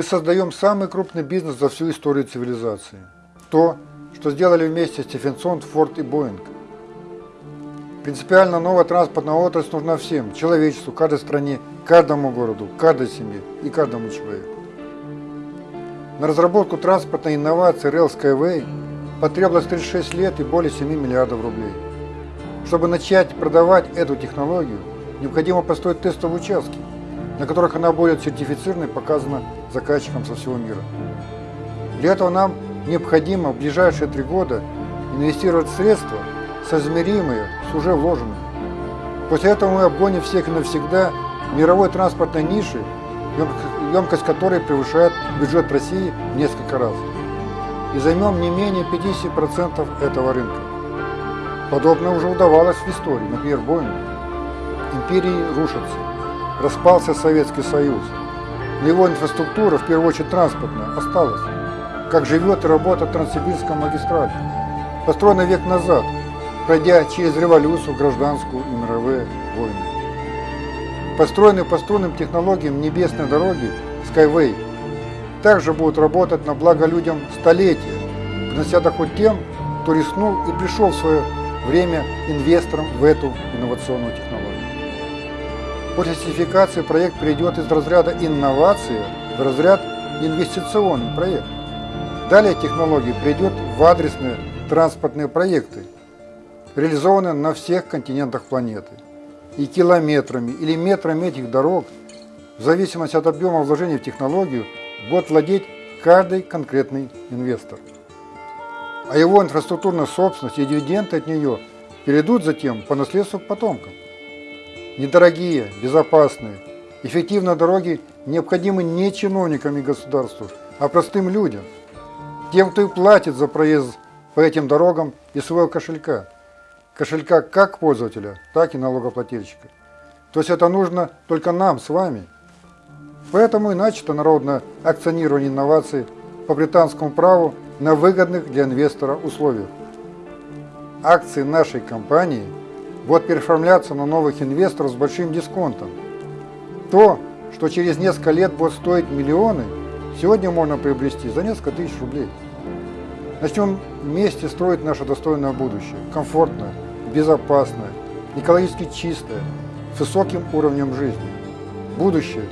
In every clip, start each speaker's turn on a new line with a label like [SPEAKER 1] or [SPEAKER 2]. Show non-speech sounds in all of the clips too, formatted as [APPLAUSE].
[SPEAKER 1] Мы создаем самый крупный бизнес за всю историю цивилизации. То, что сделали вместе Стефенсон, Форд и Боинг. Принципиально новая транспортная отрасль нужна всем, человечеству, каждой стране, каждому городу, каждой семье и каждому человеку. На разработку транспортной инновации Rail Skyway потребовалось 36 лет и более 7 миллиардов рублей. Чтобы начать продавать эту технологию, необходимо построить тестовые участки, на которых она будет сертифицирована и показана заказчикам со всего мира. Для этого нам необходимо в ближайшие три года инвестировать средства, соизмеримые с уже вложенными. После этого мы обгоним всех навсегда мировой транспортной ниши, емкость которой превышает бюджет России в несколько раз. И займем не менее 50% этого рынка. Подобное уже удавалось в истории, например, Боингу. Империи рушатся. Распался Советский Союз. Но его инфраструктура, в первую очередь транспортная, осталась. Как живет и работает Транссибирская магистраль. Построена век назад, пройдя через революцию, гражданскую и мировые войны. Построенные по струнным технологиям небесной дороги Skyway также будут работать на благо людям столетия, принося доход тем, кто рискнул и пришел в свое время инвестором в эту инновационную технологию. После сертификации проект перейдет из разряда инновации в разряд инвестиционный проект. Далее технология придет в адресные транспортные проекты, реализованные на всех континентах планеты. И километрами или метрами этих дорог, в зависимости от объема вложений в технологию, будет владеть каждый конкретный инвестор. А его инфраструктурная собственность и дивиденды от нее перейдут затем по наследству к потомкам. Недорогие, безопасные, эффективные дороги необходимы не чиновникам и государству, а простым людям, тем, кто и платит за проезд по этим дорогам из своего кошелька. Кошелька как пользователя, так и налогоплательщика. То есть это нужно только нам с вами. Поэтому и начато народное акционирование инноваций по британскому праву на выгодных для инвестора условиях. Акции нашей компании – будут переоформляться на новых инвесторов с большим дисконтом. То, что через несколько лет будет стоить миллионы, сегодня можно приобрести за несколько тысяч рублей. Начнем вместе строить наше достойное будущее, комфортное, безопасное, экологически чистое, с высоким уровнем жизни. Будущее,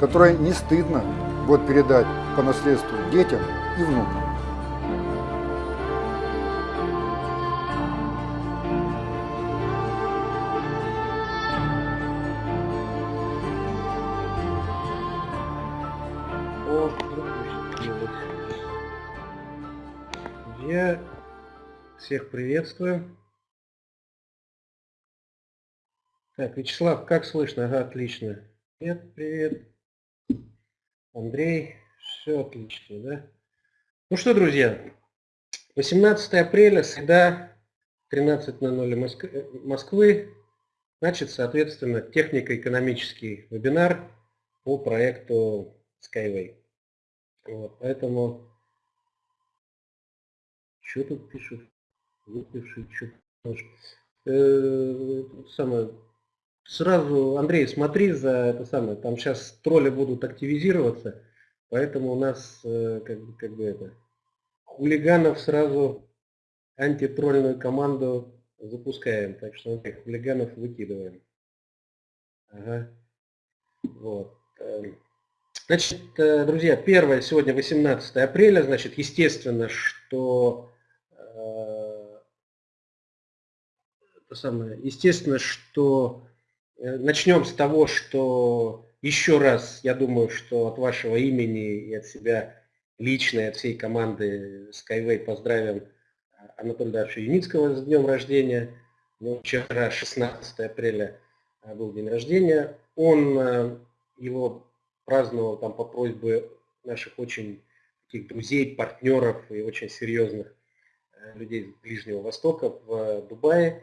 [SPEAKER 1] которое не стыдно будет передать по наследству детям и внукам.
[SPEAKER 2] Всех приветствую. Так, Вячеслав, как слышно? Ага, отлично. Привет, привет. Андрей, все отлично, да? Ну что, друзья, 18 апреля, среда, 13.00 Москвы, значит, соответственно, технико-экономический вебинар по проекту Skyway. Вот, поэтому что тут пишут? Выпивший, что э, самое, Сразу, Андрей, смотри за это самое. Там сейчас тролли будут активизироваться, поэтому у нас э, как, бы, как бы это хулиганов сразу антитрольную команду запускаем. Так что Андрей, хулиганов выкидываем. Ага. Вот. Эм, значит, э, друзья, первое сегодня 18 апреля, значит, естественно, что самое, естественно, что э, начнем с того, что еще раз, я думаю, что от вашего имени и от себя лично, и от всей команды Skyway поздравим Анатолия Даровича Юницкого с днем рождения. Ну, вчера, 16 апреля, э, был день рождения. Он э, его праздновал там по просьбе наших очень таких друзей, партнеров и очень серьезных людей Ближнего Востока в Дубае.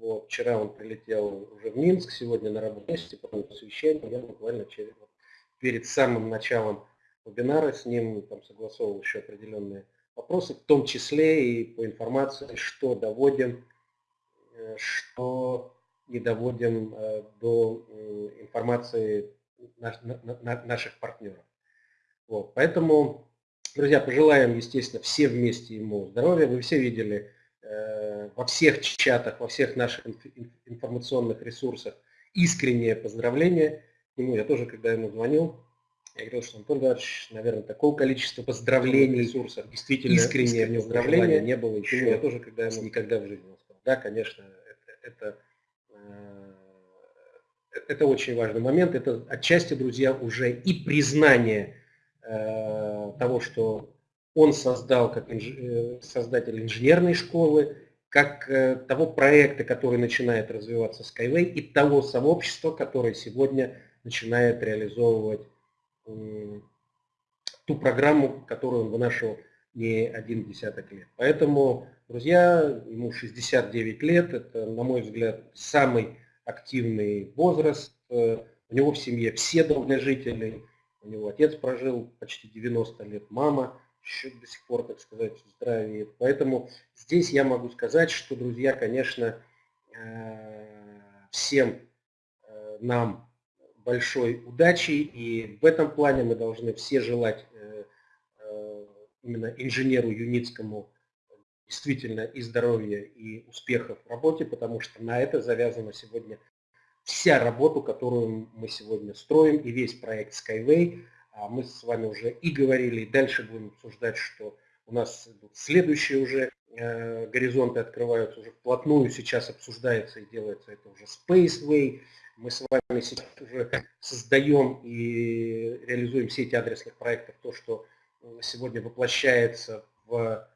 [SPEAKER 2] Вот, вчера он прилетел уже в Минск, сегодня на рабочем месте, потом на совещание. Я буквально через, перед самым началом вебинара с ним там, согласовывал еще определенные вопросы, в том числе и по информации, что доводим, э, что не доводим э, до информации наших партнеров. Вот. Поэтому, друзья, пожелаем, естественно, все вместе ему здоровья. Вы все видели э, во всех чатах, во всех наших информационных ресурсах искреннее поздравление к нему. Я тоже, когда ему звонил, я говорил, что Антон Эдуардович, наверное, такого количества поздравлений, ресурсов, действительно искреннее поздравление не было еще. Я тоже, когда ему никогда в жизни сказал, да, конечно, это, это э, это очень важный момент. Это отчасти, друзья, уже и признание э, того, что он создал как инж... Э, создатель инженерной школы, как э, того проекта, который начинает развиваться Skyway, и того сообщества, которое сегодня начинает реализовывать ту программу, которую он вынашивал не один десяток лет. Поэтому, друзья, ему 69 лет, это, на мой взгляд, самый активный возраст. Э, у него в семье все долгожители. У него отец прожил почти 90 лет, мама еще до сих пор, так сказать, здравеет. Поэтому здесь я могу сказать, что, друзья, конечно, э, всем э, нам большой удачи. И в этом плане мы должны все желать именно инженеру Юницкому действительно и здоровья, и успехов в работе, потому что на это завязана сегодня вся работа, которую мы сегодня строим, и весь проект Skyway. А мы с вами уже и говорили, и дальше будем обсуждать, что у нас следующие уже э, горизонты открываются уже вплотную, сейчас обсуждается и делается это уже Spaceway. Мы с вами сейчас уже создаем и реализуем сеть адресных проектов, то, что сегодня воплощается в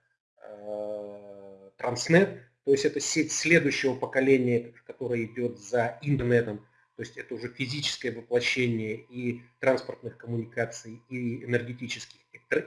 [SPEAKER 2] Э, Transnet, то есть это сеть следующего поколения, которая идет за интернетом, то есть это уже физическое воплощение и транспортных коммуникаций, и энергетических,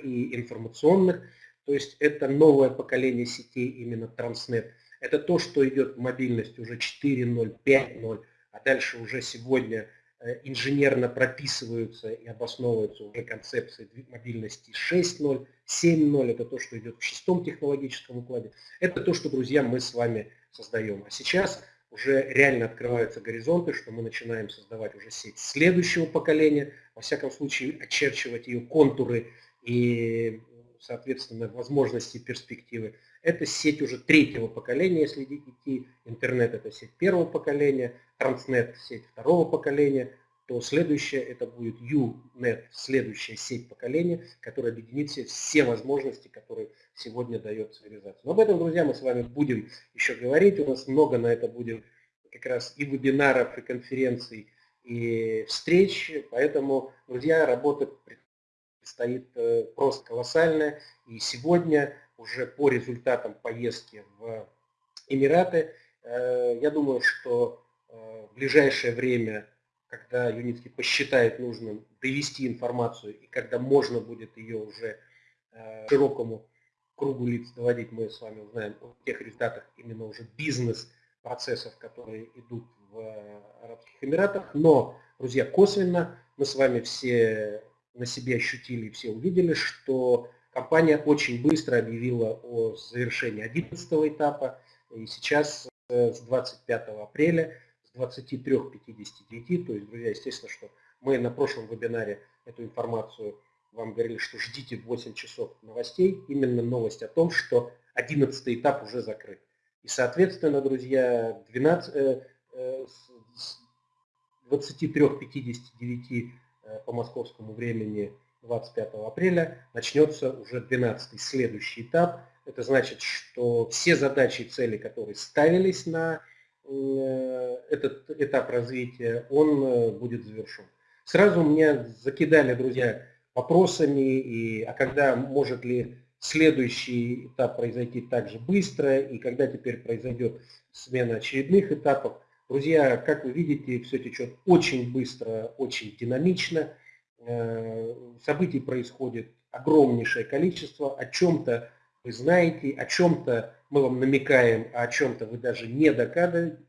[SPEAKER 2] и информационных, то есть это новое поколение сетей именно Transnet. Это то, что идет в мобильность уже 4.0, 5.0, а дальше уже сегодня Э, инженерно прописываются и обосновываются уже концепции мобильности 6.0, 7.0, это то, что идет в шестом технологическом укладе. Это то, что, друзья, мы с вами создаем. А сейчас уже реально открываются горизонты, что мы начинаем создавать уже сеть следующего поколения, во всяком случае очерчивать ее контуры и, соответственно, возможности перспективы. Это сеть уже третьего поколения, если идти. Интернет – это сеть первого поколения, Транснет – сеть второго поколения, то следующее это будет UNET, следующая сеть поколения, которая объединит все, все возможности, которые сегодня дает цивилизация. Но об этом, друзья, мы с вами будем еще говорить. У нас много на это будет как раз и вебинаров, и конференций, и встреч. Поэтому, друзья, работа предстоит э, просто колоссальная. И сегодня уже по результатам поездки в Эмираты. Э, я думаю, что э, в ближайшее время, когда Юницкий посчитает нужным довести информацию и когда можно будет ее уже широкому кругу лиц доводить, мы с вами узнаем о тех результатах именно уже бизнес-процессов, которые идут в Арабских Эмиратах. Но, друзья, косвенно мы с вами все на себе ощутили все увидели, что Компания очень быстро объявила о завершении 11 этапа, и сейчас э, с 25 апреля с 23.59, то есть, друзья, естественно, что мы на прошлом вебинаре эту информацию вам говорили, что ждите 8 часов новостей, именно новость о том, что 11 этап уже закрыт. И, соответственно, друзья, 12, 23.59 по московскому времени 25 апреля начнется уже 12 следующий этап. Это значит, что все задачи и цели, которые ставились на э, этот этап развития, он э, будет завершен. Сразу меня закидали, друзья, вопросами, и, а когда может ли следующий этап произойти так же быстро, и когда теперь произойдет смена очередных этапов. Друзья, как вы видите, все течет очень быстро, очень динамично. Э, событий происходит огромнейшее количество, о чем-то вы знаете, о чем-то мы вам намекаем, а о чем-то вы даже не догадываетесь,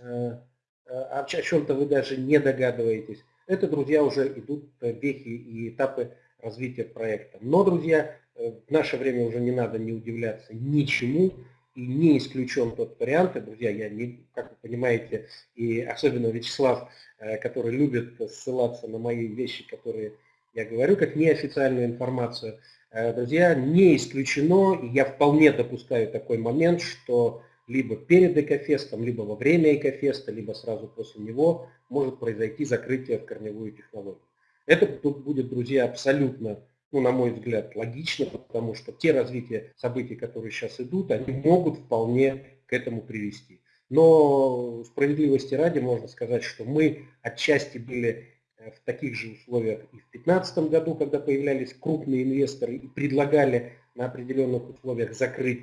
[SPEAKER 2] э, о чем-то вы даже не догадываетесь. Это, друзья, уже идут вехи и этапы развития проекта. Но, друзья, э, в наше время уже не надо не удивляться ничему, и не исключен тот вариант, и, друзья, я не, как вы понимаете, и особенно Вячеслав, э, который любит ссылаться на мои вещи, которые я говорю как неофициальную информацию. Э, друзья, не исключено, и я вполне допускаю такой момент, что либо перед Экофестом, либо во время Экофеста, либо сразу после него может произойти закрытие в корневую технологию. Это будет, друзья, абсолютно, ну, на мой взгляд, логично, потому что те развития событий, которые сейчас идут, они могут вполне к этому привести. Но справедливости ради можно сказать, что мы отчасти были Э, в таких же условиях и в 2015 году, когда появлялись крупные инвесторы и предлагали на определенных условиях закрыть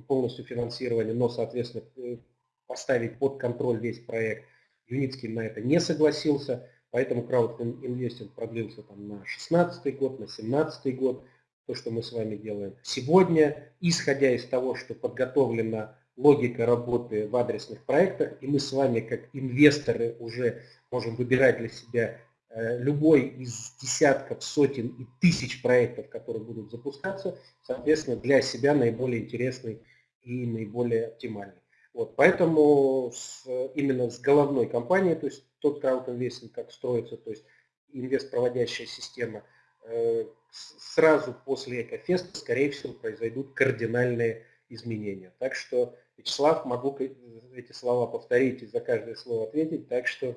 [SPEAKER 2] полностью финансирование, но, соответственно, э, поставить под контроль весь проект. Юницкий на это не согласился, поэтому краудинвестинг продлился там на 2016 год, на 2017 год, то, что мы с вами делаем сегодня, исходя из того, что подготовлена логика работы в адресных проектах, и мы с вами как инвесторы уже можем выбирать для себя любой из десятков, сотен и тысяч проектов, которые будут запускаться, соответственно, для себя наиболее интересный и наиболее оптимальный. Вот, поэтому с, именно с головной компанией, то есть тот краудинвестинг, как строится, то есть инвест-проводящая система, э, сразу после Экофеста, скорее всего, произойдут кардинальные изменения. Так что, Вячеслав, могу эти слова повторить и за каждое слово ответить, так что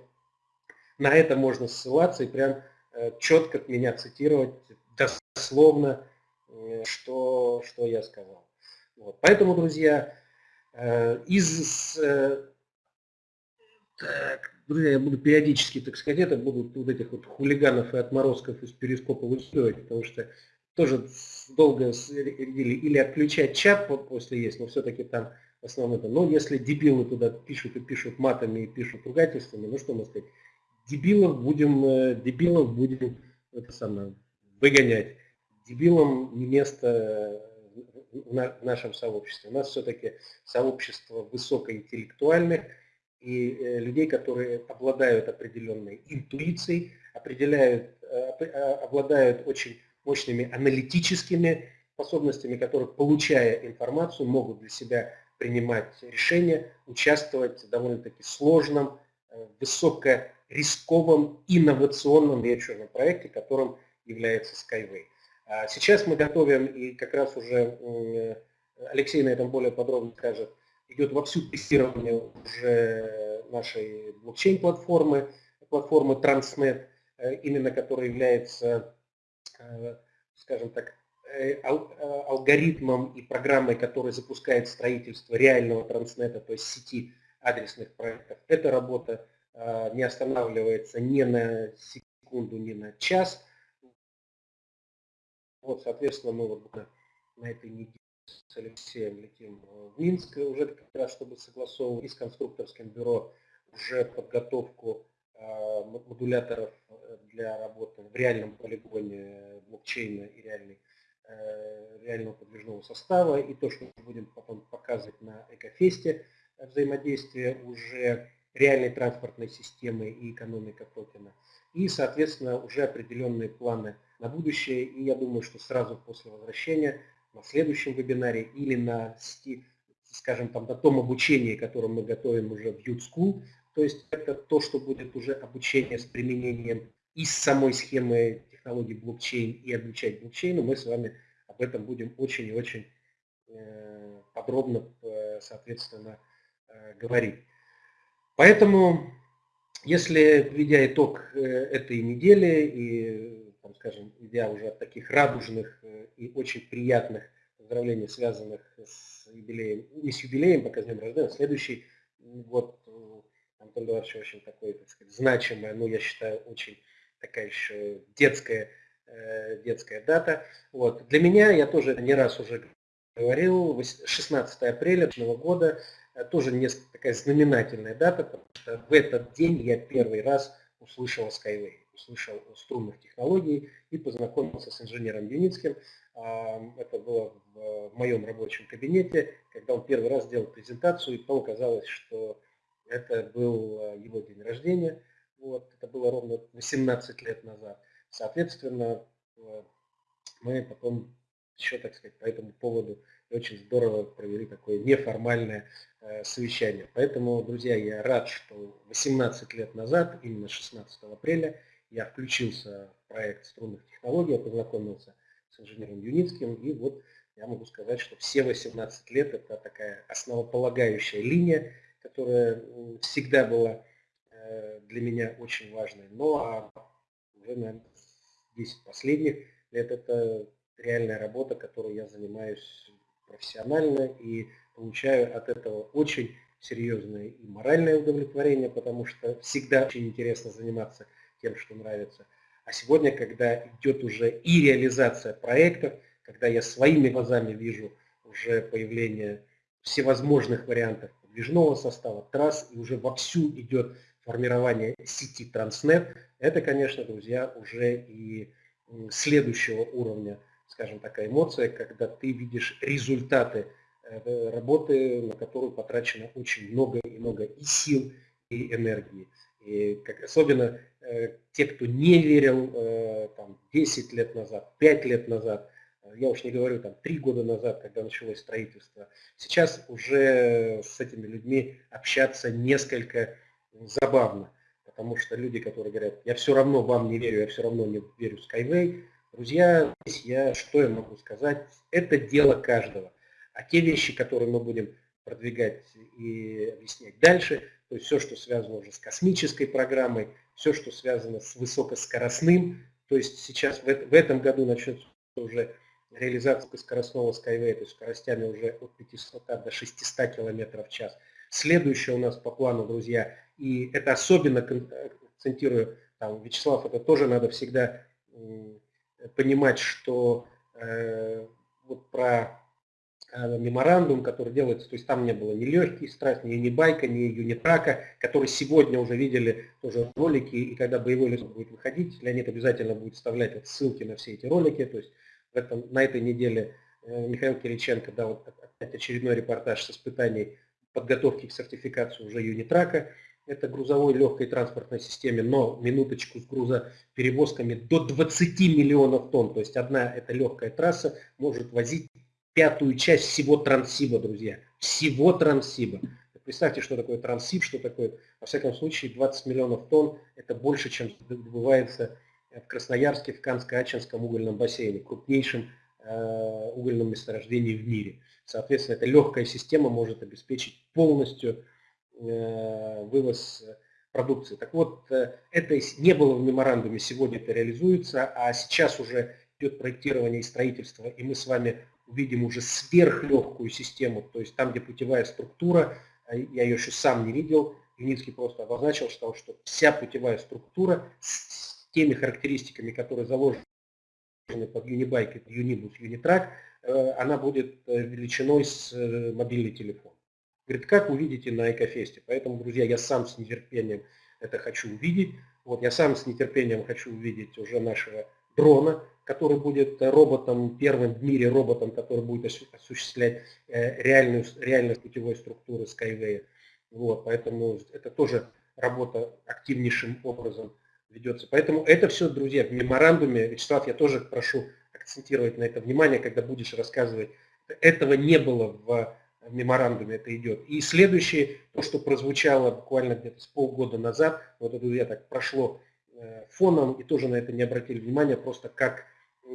[SPEAKER 2] на это можно ссылаться и прям э, четко от меня цитировать дословно, э, что, что я сказал. Вот. Поэтому, друзья, э, из... Так, друзья, я буду периодически, так сказать, это будут вот этих вот хулиганов и отморозков из перископа выкидывать, потому что тоже долго или, или отключать чат после есть, но все-таки там это. Но если дебилы туда пишут и пишут матами и пишут ругательствами, ну что мы сказать, дебилов будем, э, дебилов будем это самое, выгонять. Дебилам не место в нашем сообществе. У нас все-таки сообщество высокоинтеллектуальных и э, людей, которые обладают определенной интуицией, определяют, э, обладают очень мощными аналитическими способностями, которые, получая информацию, могут для себя принимать решения, участвовать в довольно-таки сложном, высоко рисковом инновационном венчурном проекте, которым является Skyway. А сейчас мы готовим, и как раз уже Алексей на этом более подробно скажет, идет вовсю тестирование уже нашей блокчейн-платформы, платформы Transnet, э, именно которая является, э, скажем так, э, алгоритмом и программой, которая запускает строительство реального транснета, то есть сети адресных проектов. Эта работа не останавливается ни на секунду, ни на час. Вот, соответственно, мы вот на этой неделе с Алексеем летим в Минск уже как раз, чтобы согласовывать и с конструкторским бюро уже подготовку а, модуляторов э, для работы в реальном полигоне блокчейна и реальной, э, реального подвижного состава. И то, что мы будем потом показывать на Экофесте, э, взаимодействие уже реальной транспортной системы и экономика токена. И, соответственно, уже определенные планы на будущее. И я думаю, что сразу после возвращения на следующем вебинаре или на, скажем, там, на том обучении, которое мы готовим уже в Youth то есть это то, что будет уже обучение с применением из самой схемы технологий блокчейн и обучать блокчейну, мы с вами об этом будем очень и очень э, подробно, э, соответственно, э, говорить. Поэтому, если, введя итог э, этой недели и, там, скажем, идя уже от таких радужных э, и очень приятных поздравлений, связанных с юбилеем, не с юбилеем, пока с днем рождения, следующий год Антон Эдуардович очень такой, так сказать, значимая, ну, я считаю, очень такая еще детская, э, детская дата. Вот. Для меня, я тоже не раз уже говорил, 16 апреля этого года Э, тоже несколько такая знаменательная дата, потому что в этот день я первый раз услышал Skyway, услышал о струнных технологиях и познакомился с инженером Юницким. Это было в моем рабочем кабинете, когда он первый раз сделал презентацию, и потом оказалось, что это был э, его день рождения. Вот, это было ровно 18 лет назад. Соответственно, э, мы потом еще, так сказать, по этому поводу очень здорово провели такое неформальное э, совещание. Поэтому, друзья, я рад, что 18 лет назад, именно 16 апреля, я включился в проект струнных технологий, я познакомился с инженером Юницким, и вот я могу сказать, что все 18 лет это такая основополагающая линия, которая всегда была э, для меня очень важной. Ну а уже, наверное, 10 последних лет это реальная работа, которой я занимаюсь профессионально и получаю от этого очень серьезное и моральное удовлетворение, потому что всегда очень интересно заниматься тем, что нравится. А сегодня, когда идет уже и реализация проектов, когда я своими глазами вижу уже появление всевозможных вариантов подвижного состава, трасс, и уже вовсю идет формирование сети Транснет, это, конечно, друзья, уже и следующего уровня, скажем, такая эмоция, когда ты видишь результаты э, работы, на которую потрачено очень много и много и сил, и энергии. И как, особенно э, те, кто не верил э, там, 10 лет назад, 5 лет назад, э, я уж не говорю там 3 года назад, когда началось строительство, сейчас уже с этими людьми общаться несколько забавно, потому что люди, которые говорят, я все равно вам не верю, я все равно не верю Skyway, друзья, здесь я, что я могу сказать, это дело каждого. А те вещи, которые мы будем продвигать и объяснять дальше, то есть все, что связано уже с космической программой, все, что связано с высокоскоростным, то есть сейчас в, этом году начнется уже реализация скоростного Skyway, то есть скоростями уже от 500 до 600 км в час. Следующее у нас по плану, друзья, и это особенно акцентирую, там, Вячеслав, это тоже надо всегда понимать, что э, вот про Э, меморандум, который делается, то есть там не было ни легкий страсть, ни юнибайка, ни юнитрака, которые сегодня уже видели тоже ролики, и когда боевой лес будет выходить, Леонид обязательно будет вставлять вот ссылки на все эти ролики, то есть в этом, на этой неделе э, Михаил Кириченко дал вот опять очередной репортаж с испытаний подготовки к сертификации уже юнитрака, это грузовой легкой транспортной системе, но минуточку с грузоперевозками до 20 миллионов тонн, то есть одна эта легкая трасса может возить пятую часть всего Транссиба, друзья. Всего Транссиба. Представьте, что такое Транссиб, что такое, во всяком случае, 20 миллионов тонн, это больше, чем добывается в Красноярске, в Канско-Ачинском угольном бассейне, крупнейшем э, угольном месторождении в мире. Соответственно, эта легкая система может обеспечить полностью вывоз продукции. Так вот, э, это не было в меморандуме, сегодня это реализуется, а сейчас уже идет проектирование и строительство, и мы с вами увидим уже сверхлегкую систему, то есть там, где путевая структура, я ее еще сам не видел, Юницкий просто обозначил, сказал, что вся путевая структура с теми характеристиками, которые заложены под Unibike, Unibus, Unitrack, э, она будет э, величиной с э, мобильный телефон. Говорит, как увидите на Экофесте. Поэтому, друзья, я сам с нетерпением это хочу увидеть. Вот я сам с нетерпением хочу увидеть уже нашего дрона, который будет роботом, первым в мире роботом, который будет осуществлять э, реальную, реальность путевой структуры Skyway. Вот, поэтому это тоже работа активнейшим образом ведется. Поэтому это все, друзья, в меморандуме, Вячеслав, я тоже прошу акцентировать на это внимание, когда будешь рассказывать. Этого не было в меморандуме, это идет. И следующее, то, что прозвучало буквально где-то с полгода назад, вот это я так прошло э, фоном и тоже на это не обратили внимания, просто как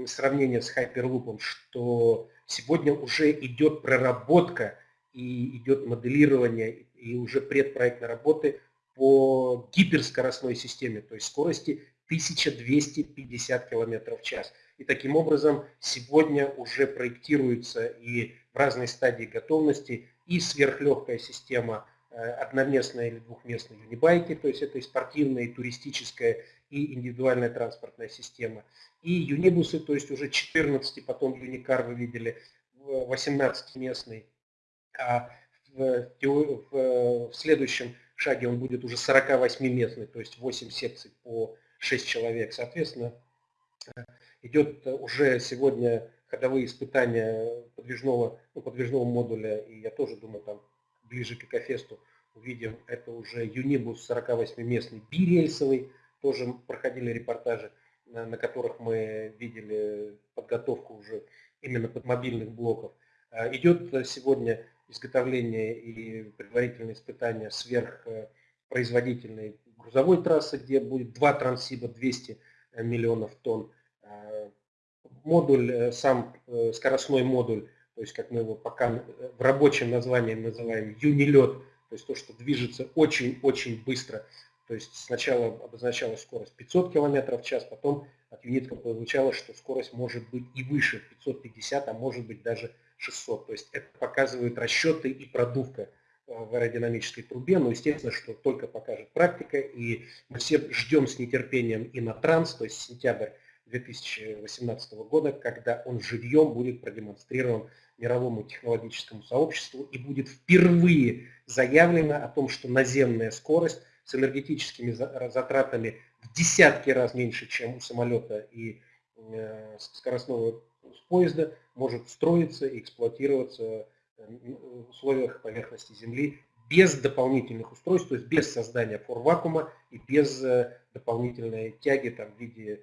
[SPEAKER 2] сравнение с Hyperloop, что сегодня уже идет проработка и идет моделирование и уже предпроектной работы по гиперскоростной системе, то есть скорости 1250 км в час. И таким образом сегодня уже проектируется и в разной стадии готовности и сверхлегкая система э, одноместной или двухместной юнибайки, то есть это и спортивная, и туристическая, и индивидуальная транспортная система, и юнибусы, то есть уже 14, потом юникар вы видели, 18-местный, а в, в, в следующем шаге он будет уже 48-местный, то есть 8 секций по 6 человек. Соответственно, идет уже сегодня ходовые испытания подвижного, ну, подвижного модуля, и я тоже думаю, там ближе к Экофесту увидим, это уже юнибус 48-местный бирельсовый, тоже проходили репортажи на которых мы видели подготовку уже именно под мобильных блоков. А, идет сегодня изготовление и предварительные испытания сверхпроизводительной грузовой трассы, где будет два трансиба 200 миллионов тонн. Модуль, сам скоростной модуль, то есть как мы его пока в рабочем названии называем юнилет, то есть то, что движется очень-очень быстро. То есть сначала обозначалась скорость 500 км в час, потом от Юнитка прозвучало, что скорость может быть и выше, 550, а может быть даже 600. То есть это показывают расчеты и продувка э, в аэродинамической трубе, но естественно, что только покажет практика, и мы все ждем с нетерпением и на транс, то есть сентябрь 2018 года, когда он живьем будет продемонстрирован мировому технологическому сообществу и будет впервые заявлено о том, что наземная скорость с энергетическими затратами в десятки раз меньше, чем у самолета и э, скоростного поезда, может строиться и эксплуатироваться в условиях поверхности Земли без дополнительных устройств, то есть без создания форвакуума и без э, дополнительной тяги там, в виде э,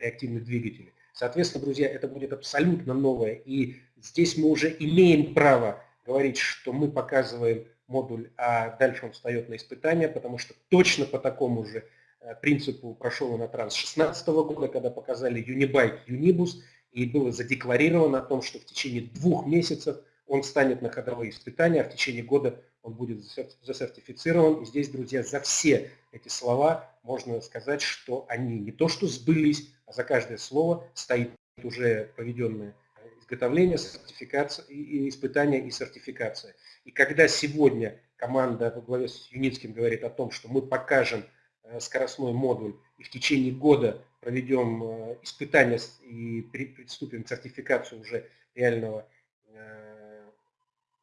[SPEAKER 2] реактивных двигателей. Соответственно, друзья, это будет абсолютно новое. И здесь мы уже имеем право говорить, что мы показываем модуль, а дальше он встает на испытания, потому что точно по такому же э, принципу прошел он транс 2016 года, когда показали Unibike Unibus, и было задекларировано о том, что в течение двух месяцев он станет на ходовые испытания, а в течение года он будет засертифицирован. И здесь, друзья, за все эти слова можно сказать, что они не то что сбылись, за каждое слово стоит уже проведенное изготовление, сертификация, и испытания и сертификация. И когда сегодня команда во главе с Юницким говорит о том, что мы покажем э, скоростной модуль и в течение года проведем э, испытания и приступим к сертификации уже реального э,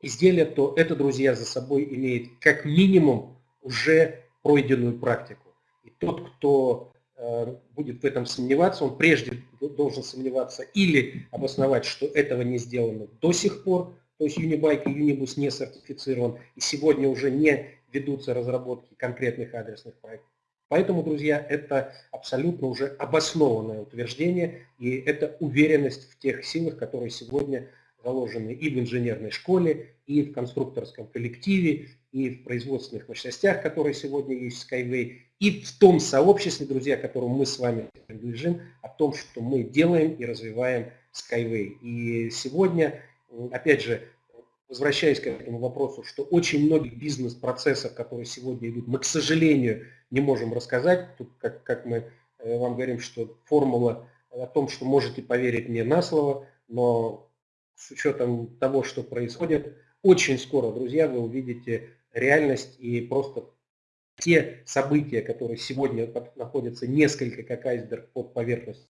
[SPEAKER 2] изделия, то это, друзья, за собой имеет как минимум уже пройденную практику. И тот, кто будет в этом сомневаться, он прежде должен сомневаться или обосновать, что этого не сделано до сих пор, то есть Unibike и Unibus не сертифицирован, и сегодня уже не ведутся разработки конкретных адресных проектов. Поэтому, друзья, это абсолютно уже обоснованное утверждение, и это уверенность в тех силах, которые сегодня заложены и в инженерной школе, и в конструкторском коллективе, и в производственных мощностях, которые сегодня есть в Skyway, и в том сообществе, друзья, которому мы с вами принадлежим, о том, что мы делаем и развиваем Skyway. И сегодня, опять же, возвращаясь к этому вопросу, что очень многих бизнес-процессов, которые сегодня идут, мы, к сожалению, не можем рассказать. Тут, как, как мы э, вам говорим, что формула о том, что можете поверить мне на слово, но с учетом того, что происходит, очень скоро, друзья, вы увидите реальность и просто те события, которые сегодня находятся несколько как айсберг под поверхностью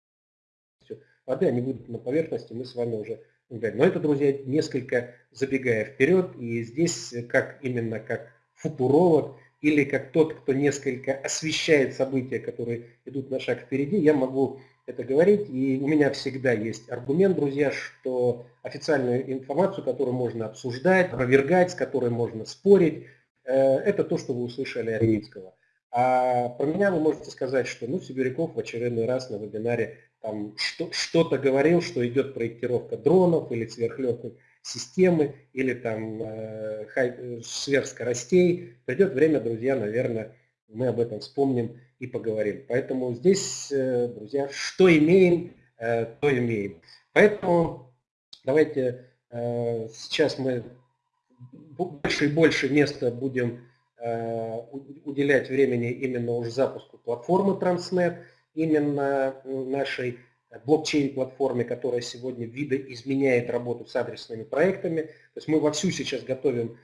[SPEAKER 2] воды, они будут на поверхности, мы с вами уже говорим. Но это, друзья, несколько забегая вперед, и здесь как именно как футуролог или как тот, кто несколько освещает события, которые идут на шаг впереди, я могу это говорить. И у меня всегда есть аргумент, друзья, что официальную информацию, которую можно обсуждать, опровергать, с которой можно спорить, это то, что вы услышали от Римского. А про меня вы можете сказать, что ну, Сибиряков в очередной раз на вебинаре там что-то говорил, что идет проектировка дронов или сверхлегкой системы, или там э, хай, сверхскоростей. Придет время, друзья, наверное, мы об этом вспомним и поговорим. Поэтому здесь, э, друзья, что имеем, э, то имеем. Поэтому давайте э, сейчас мы больше и больше места будем уделять времени именно уже запуску платформы Transnet, именно нашей блокчейн-платформе, которая сегодня видоизменяет работу с адресными проектами. То есть мы вовсю сейчас готовим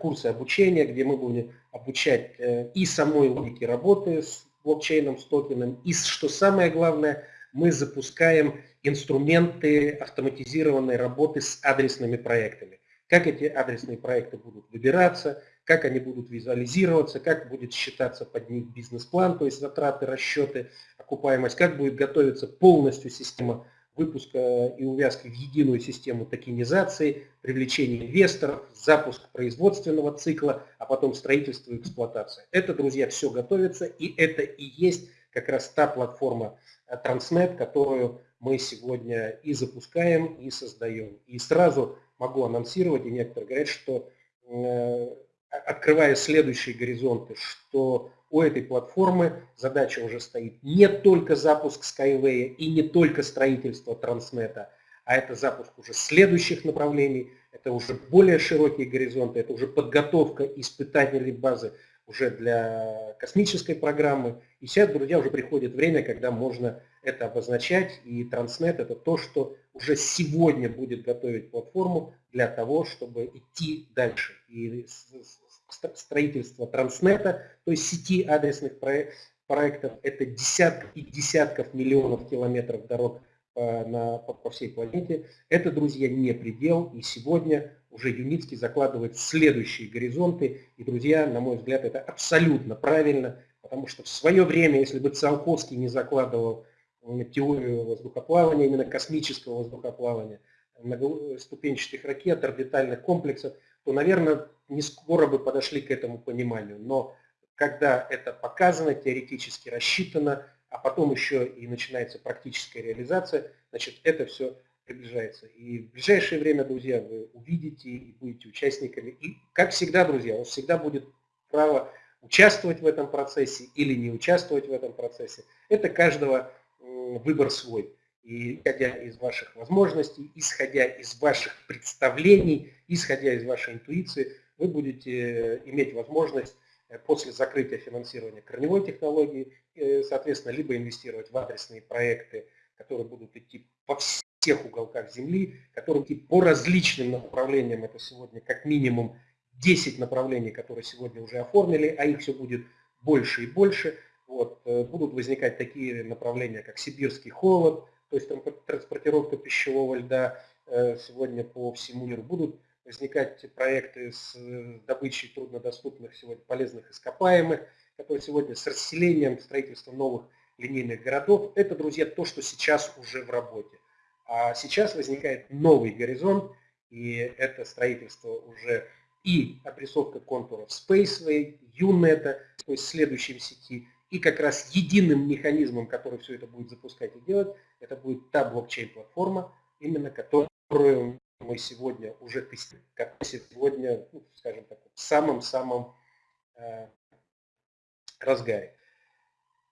[SPEAKER 2] курсы обучения, где мы будем обучать и самой логике работы с блокчейном, с токеном. И что самое главное, мы запускаем инструменты автоматизированной работы с адресными проектами. Как эти адресные проекты будут выбираться, как они будут визуализироваться, как будет считаться под них бизнес-план, то есть затраты, расчеты, окупаемость, как будет готовиться полностью система выпуска и увязки в единую систему токенизации, привлечения инвесторов, запуск производственного цикла, а потом строительство и эксплуатация. Это, друзья, все готовится, и это и есть как раз та платформа э, Transnet, которую мы сегодня и запускаем, и создаем. И сразу могу анонсировать, и некоторые говорят, что э, открывая следующие горизонты, что у этой платформы задача уже стоит не только запуск Skyway и не только строительство Транснета, а это запуск уже следующих направлений, это уже более широкие горизонты, это уже подготовка испытательной базы уже для космической программы. И сейчас, друзья, уже приходит время, когда можно это обозначать, и Транснет это то, что уже сегодня будет готовить платформу для того, чтобы идти дальше. И строительство Транснета, то есть сети адресных проектов, это десятки и десятков миллионов километров дорог по, на, по всей планете. Это, друзья, не предел, и сегодня уже Юницкий закладывает следующие горизонты. И, друзья, на мой взгляд, это абсолютно правильно, потому что в свое время, если бы Циолковский не закладывал теорию воздухоплавания, именно космического воздухоплавания, ступенчатых ракет, орбитальных комплексов, то, наверное, не скоро бы подошли к этому пониманию. Но когда это показано, теоретически рассчитано, а потом еще и начинается практическая реализация, значит, это все приближается. И в ближайшее время, друзья, вы увидите и будете участниками. И, как всегда, друзья, у вас всегда будет право участвовать в этом процессе или не участвовать в этом процессе. Это каждого выбор свой. И исходя из ваших возможностей, исходя из ваших представлений, исходя из вашей интуиции, вы будете иметь возможность э, после закрытия финансирования корневой технологии, э, соответственно, либо инвестировать в адресные проекты, которые будут идти по всех уголках Земли, которые по различным направлениям. Это сегодня как минимум 10 направлений, которые сегодня уже оформили, а их все будет больше и больше. Вот, э, будут возникать такие направления, как сибирский холод, то есть транспортировка пищевого льда э, сегодня по всему миру. Будут возникать проекты с э, добычей труднодоступных сегодня полезных ископаемых, которые сегодня с расселением, строительством новых линейных городов. Это, друзья, то, что сейчас уже в работе. А сейчас возникает новый горизонт, и это строительство уже и отрисовка контуров Spaceway, UNET, то есть следующей сети, и как раз единым механизмом, который все это будет запускать и делать, это будет та блокчейн-платформа, именно которую мы сегодня уже тестируем, как сегодня, ну, скажем так, в самом-самом э, разгаре.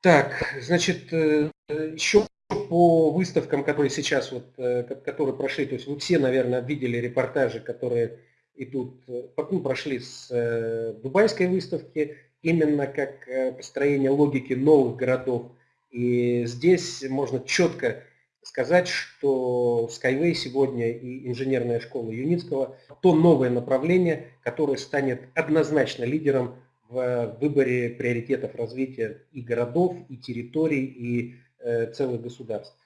[SPEAKER 2] Так, значит, э, еще по выставкам, которые сейчас, вот, э, которые прошли, то есть вы все, наверное, видели репортажи, которые идут, э, ну, прошли с э, дубайской выставки, именно как построение логики новых городов. И здесь можно четко сказать, что Skyway сегодня и инженерная школа Юницкого – то новое направление, которое станет однозначно лидером в выборе приоритетов развития и городов, и территорий, и целых государств.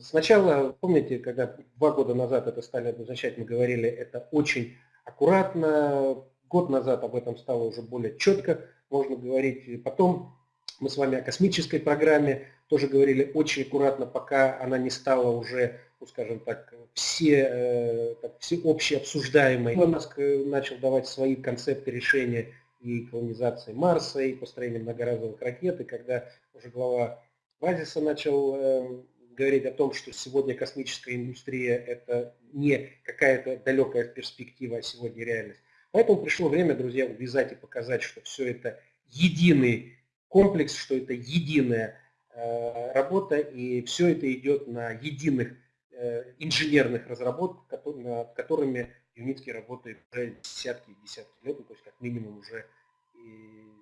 [SPEAKER 2] Сначала, помните, когда два года назад это стали обозначать, мы говорили, это очень аккуратно, Год назад об этом стало уже более четко, можно говорить. Потом мы с вами о космической программе тоже говорили очень аккуратно, пока она не стала уже, ну, скажем так, все, э, так, всеобщей обсуждаемой. Маск э, начал давать свои концепты решения и колонизации Марса, и построения многоразовых ракет, и когда уже глава Базиса начал э, говорить о том, что сегодня космическая индустрия это не какая-то далекая перспектива, а сегодня реальность. Поэтому пришло время, друзья, увязать и показать, что все это единый комплекс, что это единая э, работа, и все это идет на единых э, инженерных разработках, над которыми Юницкий работает уже десятки и десятки лет, ну, то есть как минимум уже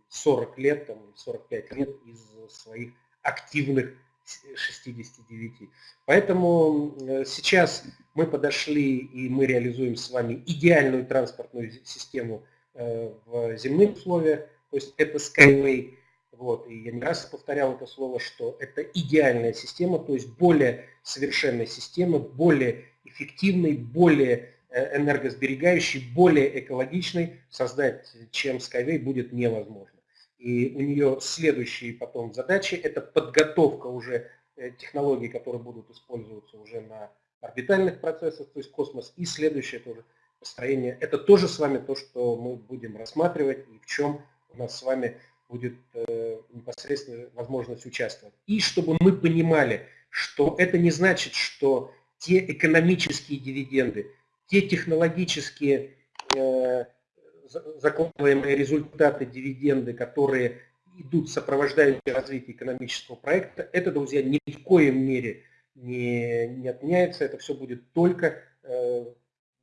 [SPEAKER 2] 40 лет, там, 45 лет из своих активных 69. Поэтому э, сейчас мы подошли и мы реализуем с вами идеальную транспортную систему э, в земных условиях, то есть это Skyway. Вот, и я не раз повторял это слово, что это идеальная система, то есть более совершенная система, более эффективной, более э, энергосберегающей, более экологичной создать, чем Skyway, будет невозможно. И у нее следующие потом задачи – это подготовка уже э, технологий, которые будут использоваться уже на орбитальных процессах, то есть космос. И следующее тоже построение. Это тоже с вами то, что мы будем рассматривать и в чем у нас с вами будет э, непосредственно возможность участвовать. И чтобы мы понимали, что это не значит, что те экономические дивиденды, те технологические э, закладываемые результаты, дивиденды, которые идут сопровождающие развитие экономического проекта, это, друзья, ни в коем мере не, не отменяется, это все будет только э,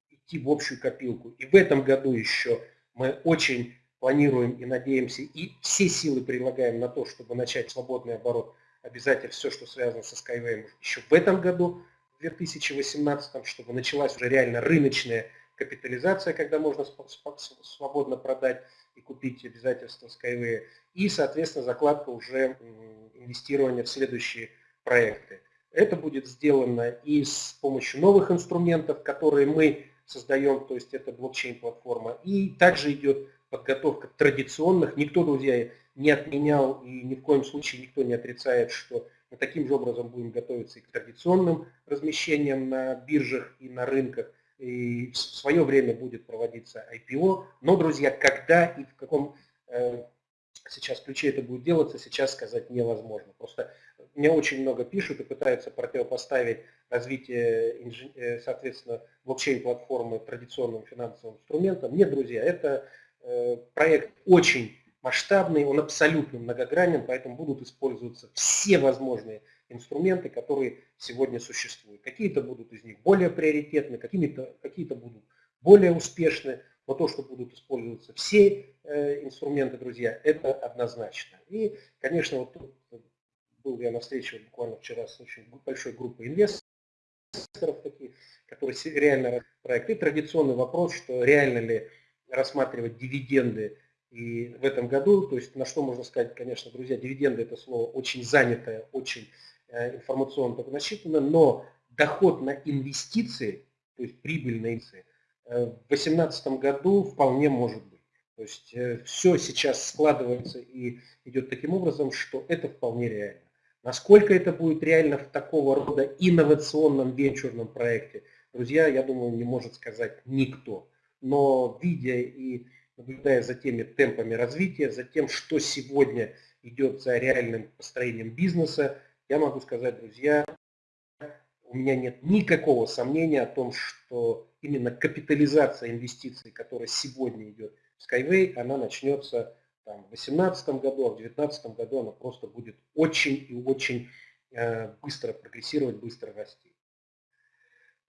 [SPEAKER 2] идти в общую копилку. И в этом году еще мы очень планируем и надеемся, и все силы прилагаем на то, чтобы начать свободный оборот. Обязательно все, что связано со Skyway еще в этом году, в 2018, чтобы началась уже реально рыночная капитализация, когда можно свободно продать и купить обязательства Skyway, и, соответственно, закладка уже инвестирования в следующие проекты. Это будет сделано и с помощью новых инструментов, которые мы создаем, то есть это блокчейн-платформа, и также идет подготовка традиционных. Никто, друзья, не отменял и ни в коем случае никто не отрицает, что мы таким же образом будем готовиться и к традиционным размещениям на биржах и на рынках. И в свое время будет проводиться IPO. Но, друзья, когда и в каком э, сейчас ключе это будет делаться, сейчас сказать невозможно. Просто мне очень много пишут и пытаются противопоставить развитие, э, соответственно, блокчейн-платформы традиционным финансовым инструментам. Нет, друзья, это э, проект очень масштабный, он абсолютно многогранен, поэтому будут использоваться все возможные инструменты, которые сегодня существуют. Какие-то будут из них более приоритетны, какие-то какие будут более успешны, но то, что будут использоваться все э, инструменты, друзья, это однозначно. И, конечно, вот тут был я на встрече буквально вчера с очень большой группой инвесторов, таких, которые реально проект. И традиционный вопрос, что реально ли рассматривать дивиденды и в этом году, то есть на что можно сказать, конечно, друзья, дивиденды это слово очень занятое, очень э, информационно так насчитано, но доход на инвестиции, то есть прибыль на инвестиции, э, в 2018 году вполне может быть. То есть э, все сейчас складывается и идет таким образом, что это вполне реально. Насколько это будет реально в такого рода инновационном венчурном проекте, друзья, я думаю, не может сказать никто. Но видя и наблюдая за теми темпами развития, за тем, что сегодня идет за реальным построением бизнеса, я могу сказать, друзья, у меня нет никакого сомнения о том, что именно капитализация инвестиций, которая сегодня идет в Skyway, она начнется там, в 2018 году, а в 2019 году она просто будет очень и очень э, быстро прогрессировать, быстро расти.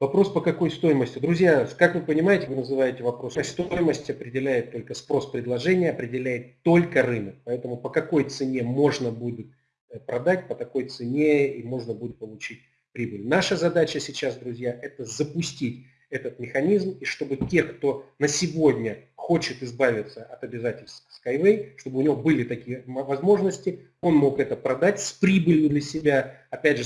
[SPEAKER 2] Вопрос по какой стоимости? Друзья, как вы понимаете, вы называете вопрос, стоимость определяет только спрос предложения, определяет только рынок. Поэтому по какой цене можно будет э, продать, по такой цене и можно будет получить прибыль. Наша задача сейчас, друзья, это запустить этот механизм, и чтобы те, кто на сегодня хочет избавиться от обязательств Skyway, чтобы у него были такие возможности, он мог это продать с прибылью для себя, опять же,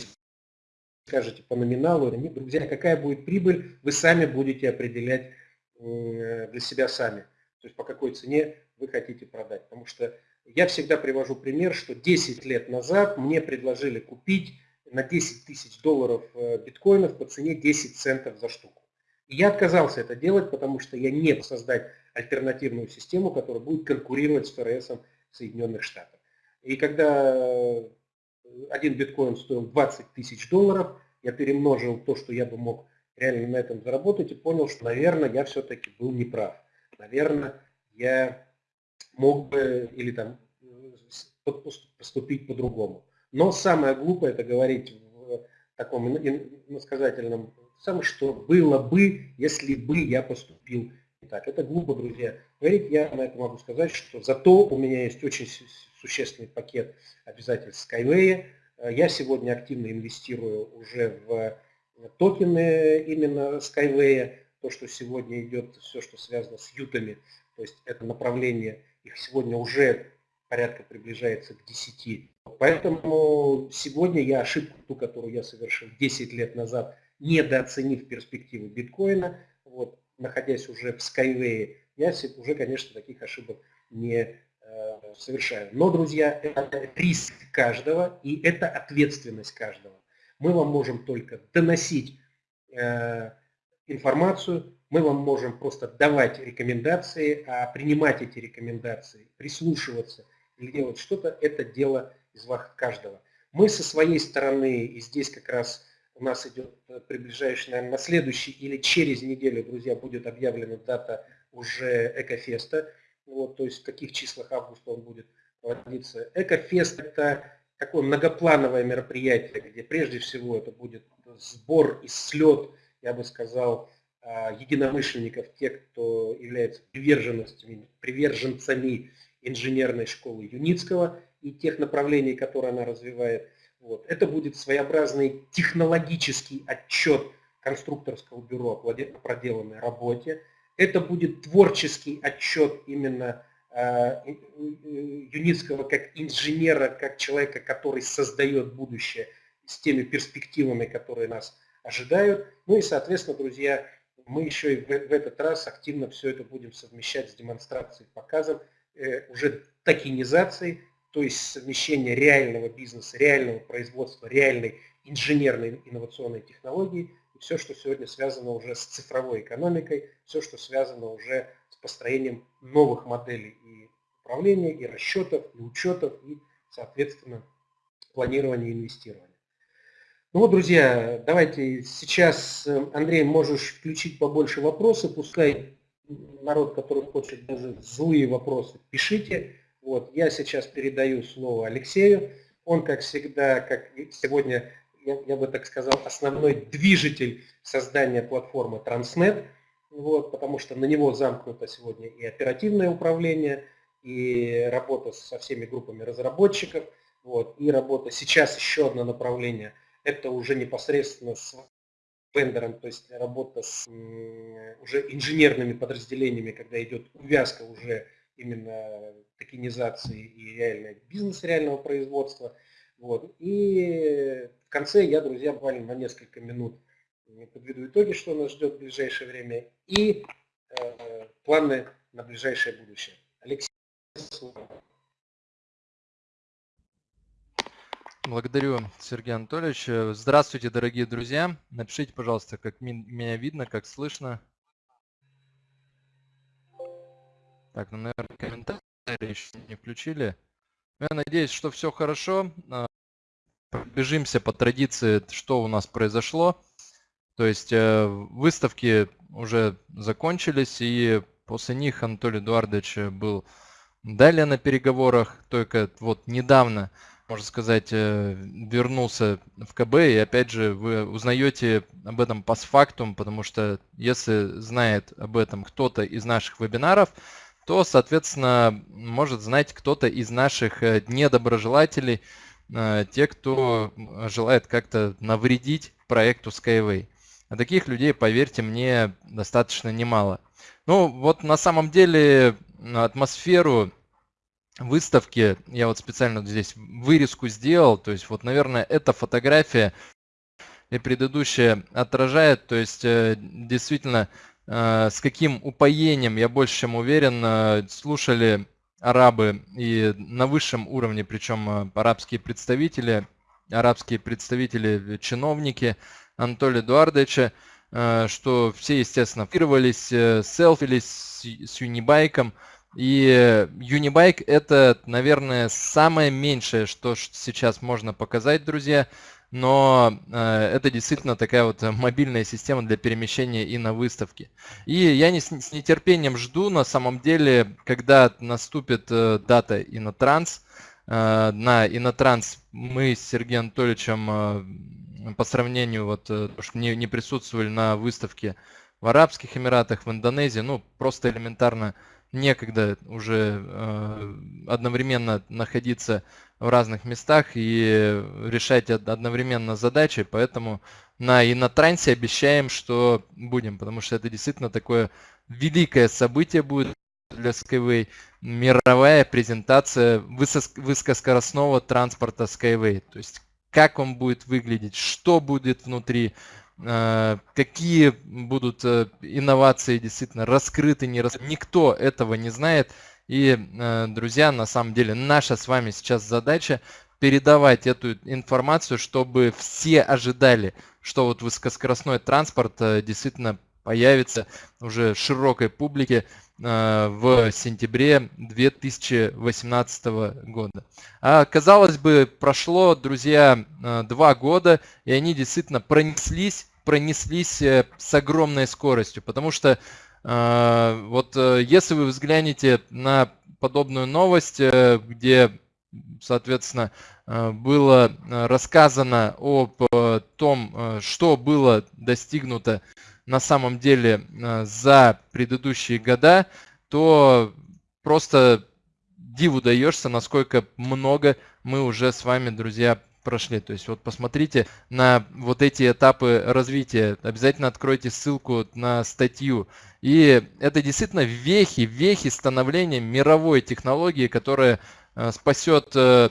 [SPEAKER 2] скажете по номиналу, нет, друзья, какая будет прибыль, вы сами будете определять для себя сами. То есть по какой цене вы хотите продать. Потому что я всегда привожу пример, что 10 лет назад мне предложили купить на 10 тысяч долларов э, биткоинов по цене 10 центов за штуку. И я отказался это делать, потому что я не создать альтернативную систему, которая будет конкурировать с ФРС Соединенных Штатов. И когда один биткоин стоил 20 тысяч долларов, я перемножил то, что я бы мог реально на этом заработать и понял, что, наверное, я все-таки был неправ. Наверное, я мог бы или там поступить по-другому. Но самое глупое это говорить в таком иносказательном самое, что было бы, если бы я поступил так. Это глупо, друзья. Говорить я на это могу сказать, что зато у меня есть очень существенный пакет обязательств Skyway. Э, я сегодня активно инвестирую уже в токены именно Skyway. То, что сегодня идет, все, что связано с ютами, то есть это направление, их сегодня уже порядка приближается к 10. Поэтому сегодня я ошибку, ту, которую я совершил 10 лет назад, недооценив перспективы биткоина, вот, находясь уже в Skyway, я уже, конечно, таких ошибок не э, совершаю. Но, друзья, это риск каждого и это ответственность каждого. Мы вам можем только доносить э, информацию, мы вам можем просто давать рекомендации, а принимать эти рекомендации, прислушиваться или делать что-то, это дело из вас каждого. Мы со своей стороны, и здесь как раз у нас идет, э, приближающий, наверное, на следующий или через неделю, друзья, будет объявлена дата уже Экофеста. Вот, то есть в каких числах августа он будет проводиться. Экофест – это такое многоплановое мероприятие, где прежде всего это будет сбор и слет, я бы сказал, а, единомышленников, тех, кто является приверженцами, приверженцами инженерной школы Юницкого и тех направлений, которые она развивает. Вот. Это будет своеобразный технологический отчет конструкторского бюро о проделанной работе. Это будет творческий отчет именно а, Юницкого как инженера, как человека, который создает будущее с теми перспективами, которые нас ожидают. Ну и, соответственно, друзья, мы еще и в, этот раз активно все это будем совмещать с демонстрацией, показом, э, уже токенизацией, то есть совмещение реального бизнеса, реального производства, реальной инженерной инновационной технологии все, что сегодня связано уже с цифровой экономикой, все, что связано уже с построением новых моделей и управления, и расчетов, и учетов, и, соответственно, планирования и инвестирования. Ну вот, друзья, давайте сейчас, э, Андрей, можешь включить побольше вопросов, пускай народ, который хочет даже злые вопросы, пишите. Вот, я сейчас передаю слово Алексею. Он, как всегда, как сегодня, я, я бы так сказал, основной движитель создания платформы Transnet, вот, потому что на него замкнуто сегодня и оперативное управление, и работа со всеми группами разработчиков, вот, и работа, сейчас еще одно направление – это уже непосредственно с вендором, то есть работа с уже инженерными подразделениями, когда идет увязка уже именно токенизации и реального бизнес реального производства. Вот. И в конце я, друзья, буквально на несколько минут подведу итоги, что нас ждет в ближайшее время, и э, планы на ближайшее будущее. Алексей, слово.
[SPEAKER 3] Благодарю, Сергей Анатольевич. Здравствуйте, дорогие друзья. Напишите, пожалуйста, как меня видно, как слышно. Так, ну, наверное, комментарии еще не включили. Я надеюсь, что все хорошо. А, Бежимся по традиции, что у нас произошло. То есть э, выставки уже закончились, и после них Анатолий Эдуардович был далее на переговорах. Только вот недавно можно сказать, э, вернулся в КБ, и опять же вы узнаете об этом постфактум, потому что если знает об этом кто-то из наших вебинаров, то, соответственно, может знать кто-то из наших э, недоброжелателей, э, те, кто желает как-то навредить проекту Skyway. А таких людей, поверьте мне, достаточно немало. Ну, вот на самом деле атмосферу выставки, я вот специально здесь вырезку сделал, то есть вот, наверное, эта фотография и предыдущая отражает, то есть э, действительно с каким упоением, я больше чем уверен, э, слушали арабы и на высшем уровне, причем арабские представители, арабские представители, чиновники Анатолия Эдуардовича, что все, естественно, фотографировались, селфились с Юнибайком, и Unibike это, наверное, самое меньшее, что сейчас можно показать, друзья. Но э, это действительно такая вот мобильная система для перемещения и на выставке. И я не, с нетерпением жду, на самом деле, когда наступит э, дата Инотранс. Э, на Инотранс мы с Сергеем Анатольевичем по сравнению, вот, что не, не присутствовали на выставке в Арабских Эмиратах, в Индонезии, ну, просто элементарно некогда уже э, одновременно находиться в разных местах и решать одновременно задачи, поэтому на и на трансе обещаем, что будем, потому что это действительно такое великое событие будет для Skyway, мировая презентация высокоскоростного транспорта Skyway, то есть как он будет выглядеть, что будет внутри, какие будут э, инновации действительно раскрыты, не раскрыты. Никто этого не знает. И, э, друзья, на самом деле наша с вами сейчас задача передавать эту информацию, чтобы все ожидали, что вот высокоскоростной транспорт действительно появится уже широкой публике в сентябре 2018 года. А, казалось бы, прошло, друзья, два года, и они действительно пронеслись пронеслись э, с огромной скоростью, потому что Вот если вы взглянете на подобную новость, где, соответственно, было рассказано об том, что было достигнуто на самом деле за предыдущие года, то просто диву даешься, насколько много мы уже с вами, друзья, прошли. То есть вот посмотрите на вот эти этапы развития. Обязательно откройте ссылку на статью. И это действительно вехи, вехи становления мировой технологии, которая э, спасет э,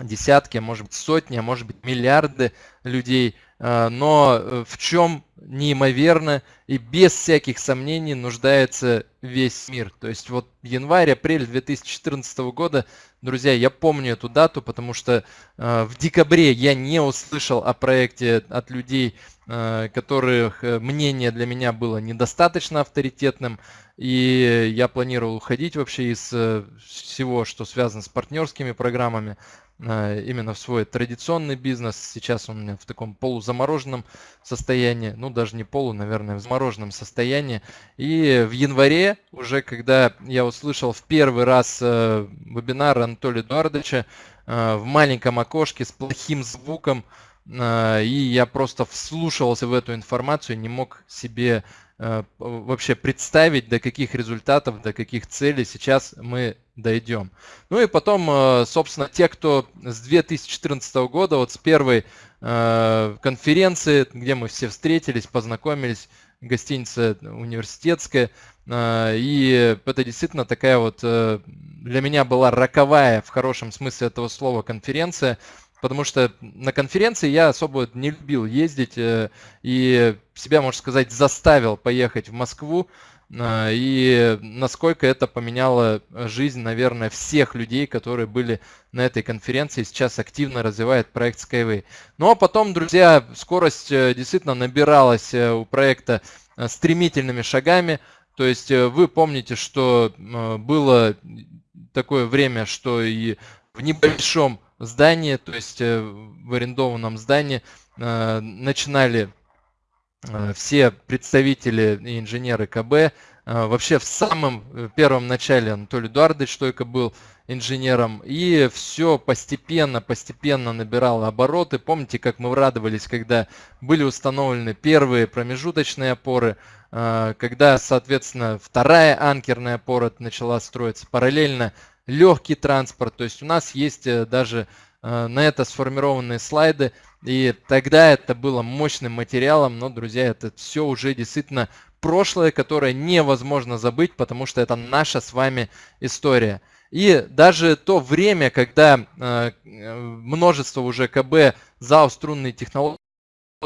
[SPEAKER 3] десятки, а может быть сотни, а может быть миллиарды людей. Э, но в чем неимоверно и без всяких сомнений нуждается весь мир. То есть вот январь-апрель 2014 года, друзья, я помню эту дату, потому что э, в декабре я не услышал о проекте от людей, э, которых э, мнение для меня было недостаточно авторитетным, и я планировал уходить вообще из э, всего, что связано с партнерскими программами. Э, именно в свой традиционный бизнес. Сейчас он у меня в таком полузамороженном состоянии, ну даже не полу, наверное, в замороженном состоянии. И в январе, уже когда я услышал в первый раз э, вебинар Анатолия Эдуардовича э, в маленьком окошке с плохим звуком, и я просто вслушивался в эту информацию, не мог себе вообще представить, до каких результатов, до каких целей сейчас мы дойдем. Ну и потом, э, собственно, те, кто с 2014 года, вот с первой э, конференции, где мы все встретились, познакомились, гостиница университетская, э, и это действительно такая вот для меня была роковая, в хорошем смысле этого слова, конференция, потому что на конференции я особо не любил ездить и себя, можно сказать, заставил поехать в Москву, а, и насколько это поменяло жизнь, наверное, всех людей, которые были на этой конференции, сейчас активно развивает проект Skyway. Ну а потом, друзья, скорость э, действительно набиралась э, у проекта э, стремительными шагами. То есть вы помните, что было такое время, что и в небольшом здании, то есть в арендованном здании, начинали Э, все представители и инженеры КБ. Э, вообще в самом э, первом начале Анатолий Эдуардович только был инженером. И все постепенно, постепенно набирало обороты. Помните, как мы радовались, когда были установлены первые промежуточные опоры, когда, соответственно, вторая анкерная опора начала строиться параллельно легкий транспорт. То есть у нас есть даже на это сформированные слайды. И тогда это было мощным материалом, но, друзья, это все уже действительно прошлое, которое невозможно забыть, потому что это наша с вами история. И даже то время, когда э, множество уже КБ ЗАО струнные технологии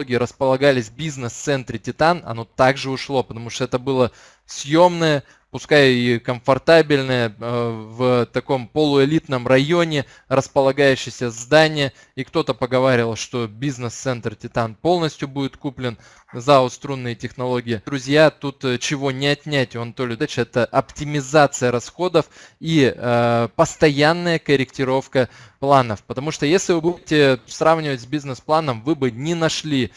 [SPEAKER 3] располагались в бизнес-центре Титан, оно также ушло, потому что это было съемное, пускай и комфортабельное, э, в таком полуэлитном районе располагающееся здание. И кто-то поговаривал, что бизнес-центр Титан полностью будет куплен за струнные технологии. Друзья, тут э, чего не отнять у Анатолия Дача, это оптимизация расходов и э, постоянная корректировка планов. Потому что если вы будете сравнивать с бизнес-планом, вы бы не нашли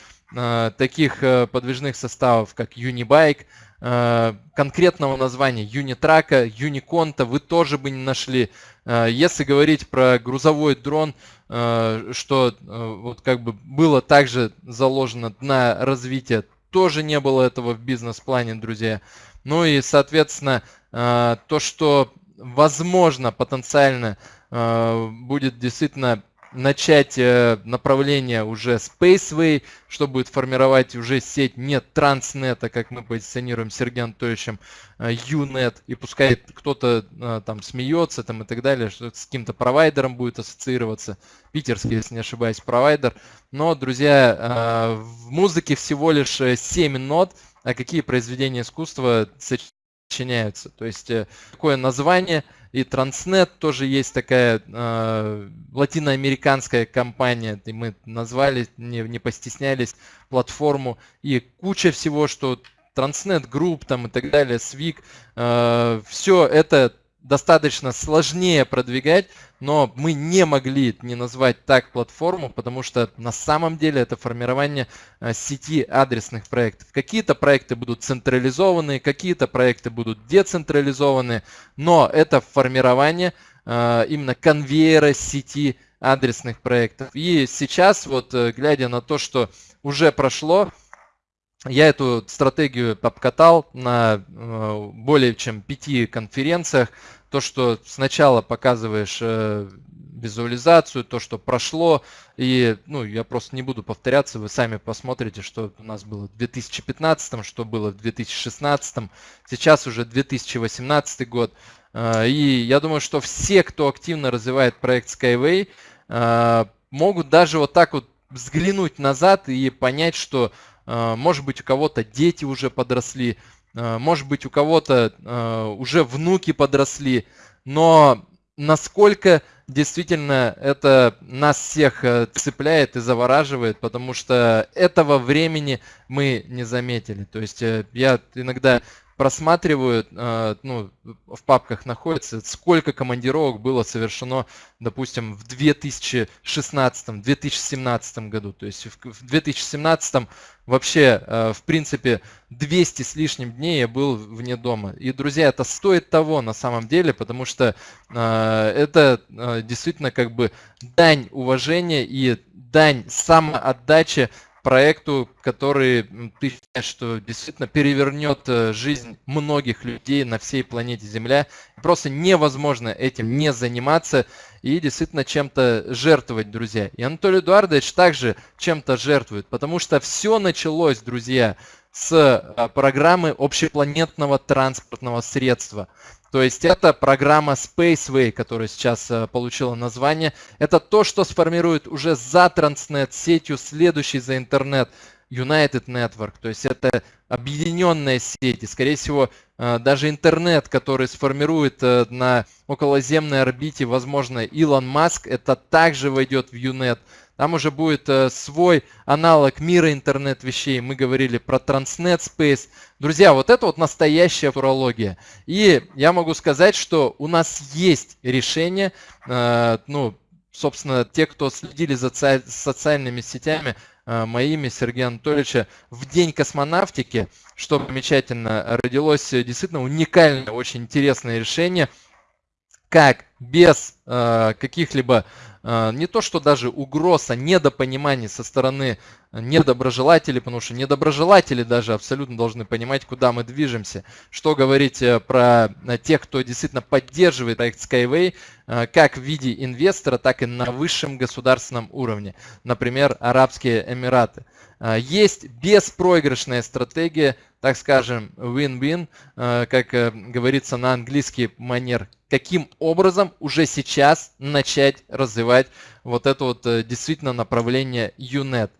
[SPEAKER 3] таких подвижных составов, как Unibike, конкретного названия Юнитрака, Юниконта вы тоже бы не нашли. Э, если говорить про грузовой дрон, э, что вот как бы было также заложено на развитие, тоже не было этого в бизнес-плане, друзья. Ну и, соответственно, то, что возможно потенциально будет действительно начать э, направление уже Spaceway, что будет формировать уже сеть не Transnet, как мы позиционируем с Сергеем Анатольевичем, UNET, и пускай кто-то э, там смеется там и так далее, что с каким-то провайдером будет ассоциироваться, питерский, если не ошибаюсь, провайдер. Но, друзья, э, в музыке всего лишь 7 нот, а какие произведения искусства сочиняются. То есть такое название – и Transnet тоже есть такая э, латиноамериканская компания, и мы назвали, не, не постеснялись, платформу, и куча всего, что Transnet Group там и так далее, Swig, э, все это достаточно сложнее продвигать, но мы не могли не назвать так платформу, потому что на самом деле это формирование э, сети адресных проектов. Какие-то проекты будут централизованы, какие-то проекты будут децентрализованы, но это формирование э, именно конвейера сети адресных проектов. И сейчас, вот э, глядя на то, что уже прошло, я эту стратегию обкатал на э, более чем пяти конференциях. То, что сначала показываешь э, визуализацию, то, что прошло. И ну, я просто не буду повторяться, вы сами посмотрите, что у нас было в 2015, что было в 2016, сейчас уже 2018 год. Э, и я думаю, что все, кто активно развивает проект Skyway, могут даже вот так вот взглянуть назад и понять, что может быть, у кого-то дети уже подросли, а, может быть, у кого-то а, уже внуки подросли, но насколько действительно это нас всех э, цепляет и завораживает, потому что этого времени мы не заметили. То есть э, я иногда просматривают, э, ну, в папках находится, сколько командировок было совершено, допустим, в 2016-2017 году. То есть в 2017 вообще, э, в принципе, 200 с лишним дней я был вне дома. И, друзья, это стоит того на самом деле, потому что э, это действительно как бы дань уважения и дань самоотдачи проекту, который ты считаешь, что действительно перевернет э, жизнь многих людей на всей планете Земля. Просто невозможно этим не заниматься и действительно чем-то жертвовать, друзья. И Анатолий Эдуардович также чем-то жертвует, потому что все началось, друзья, с э, программы общепланетного транспортного средства. То есть это программа Spaceway, которая сейчас э, получила название. Это то, что сформирует уже за Transnet сетью, следующий за интернет, United Network. То есть это объединенная сеть. И, скорее всего, э, даже интернет, который сформирует на околоземной орбите, возможно, Илон Маск, это также войдет в UNET. Там уже будет э, свой аналог мира интернет вещей. Мы говорили про Transnet Space. Друзья, вот это вот настоящая фурология. И я могу сказать, что у нас есть решение, э, ну, собственно, те, кто следили за социальными сетями, э, моими, Сергея Анатольевича, в день космонавтики, что замечательно, родилось действительно уникальное, очень интересное решение, как без э, каких-либо а, не то, что даже угроз, а недопонимание со стороны недоброжелателей, потому что недоброжелатели даже абсолютно должны понимать, куда мы движемся. Что говорить э, про э, тех, кто действительно поддерживает проект Skyway, э, как в виде инвестора, так и на высшем государственном уровне. Например, Арабские Эмираты. Есть беспроигрышная стратегия, так скажем, win-win, как говорится на английский манер каким образом уже сейчас начать развивать вот это вот э, действительно направление UNET.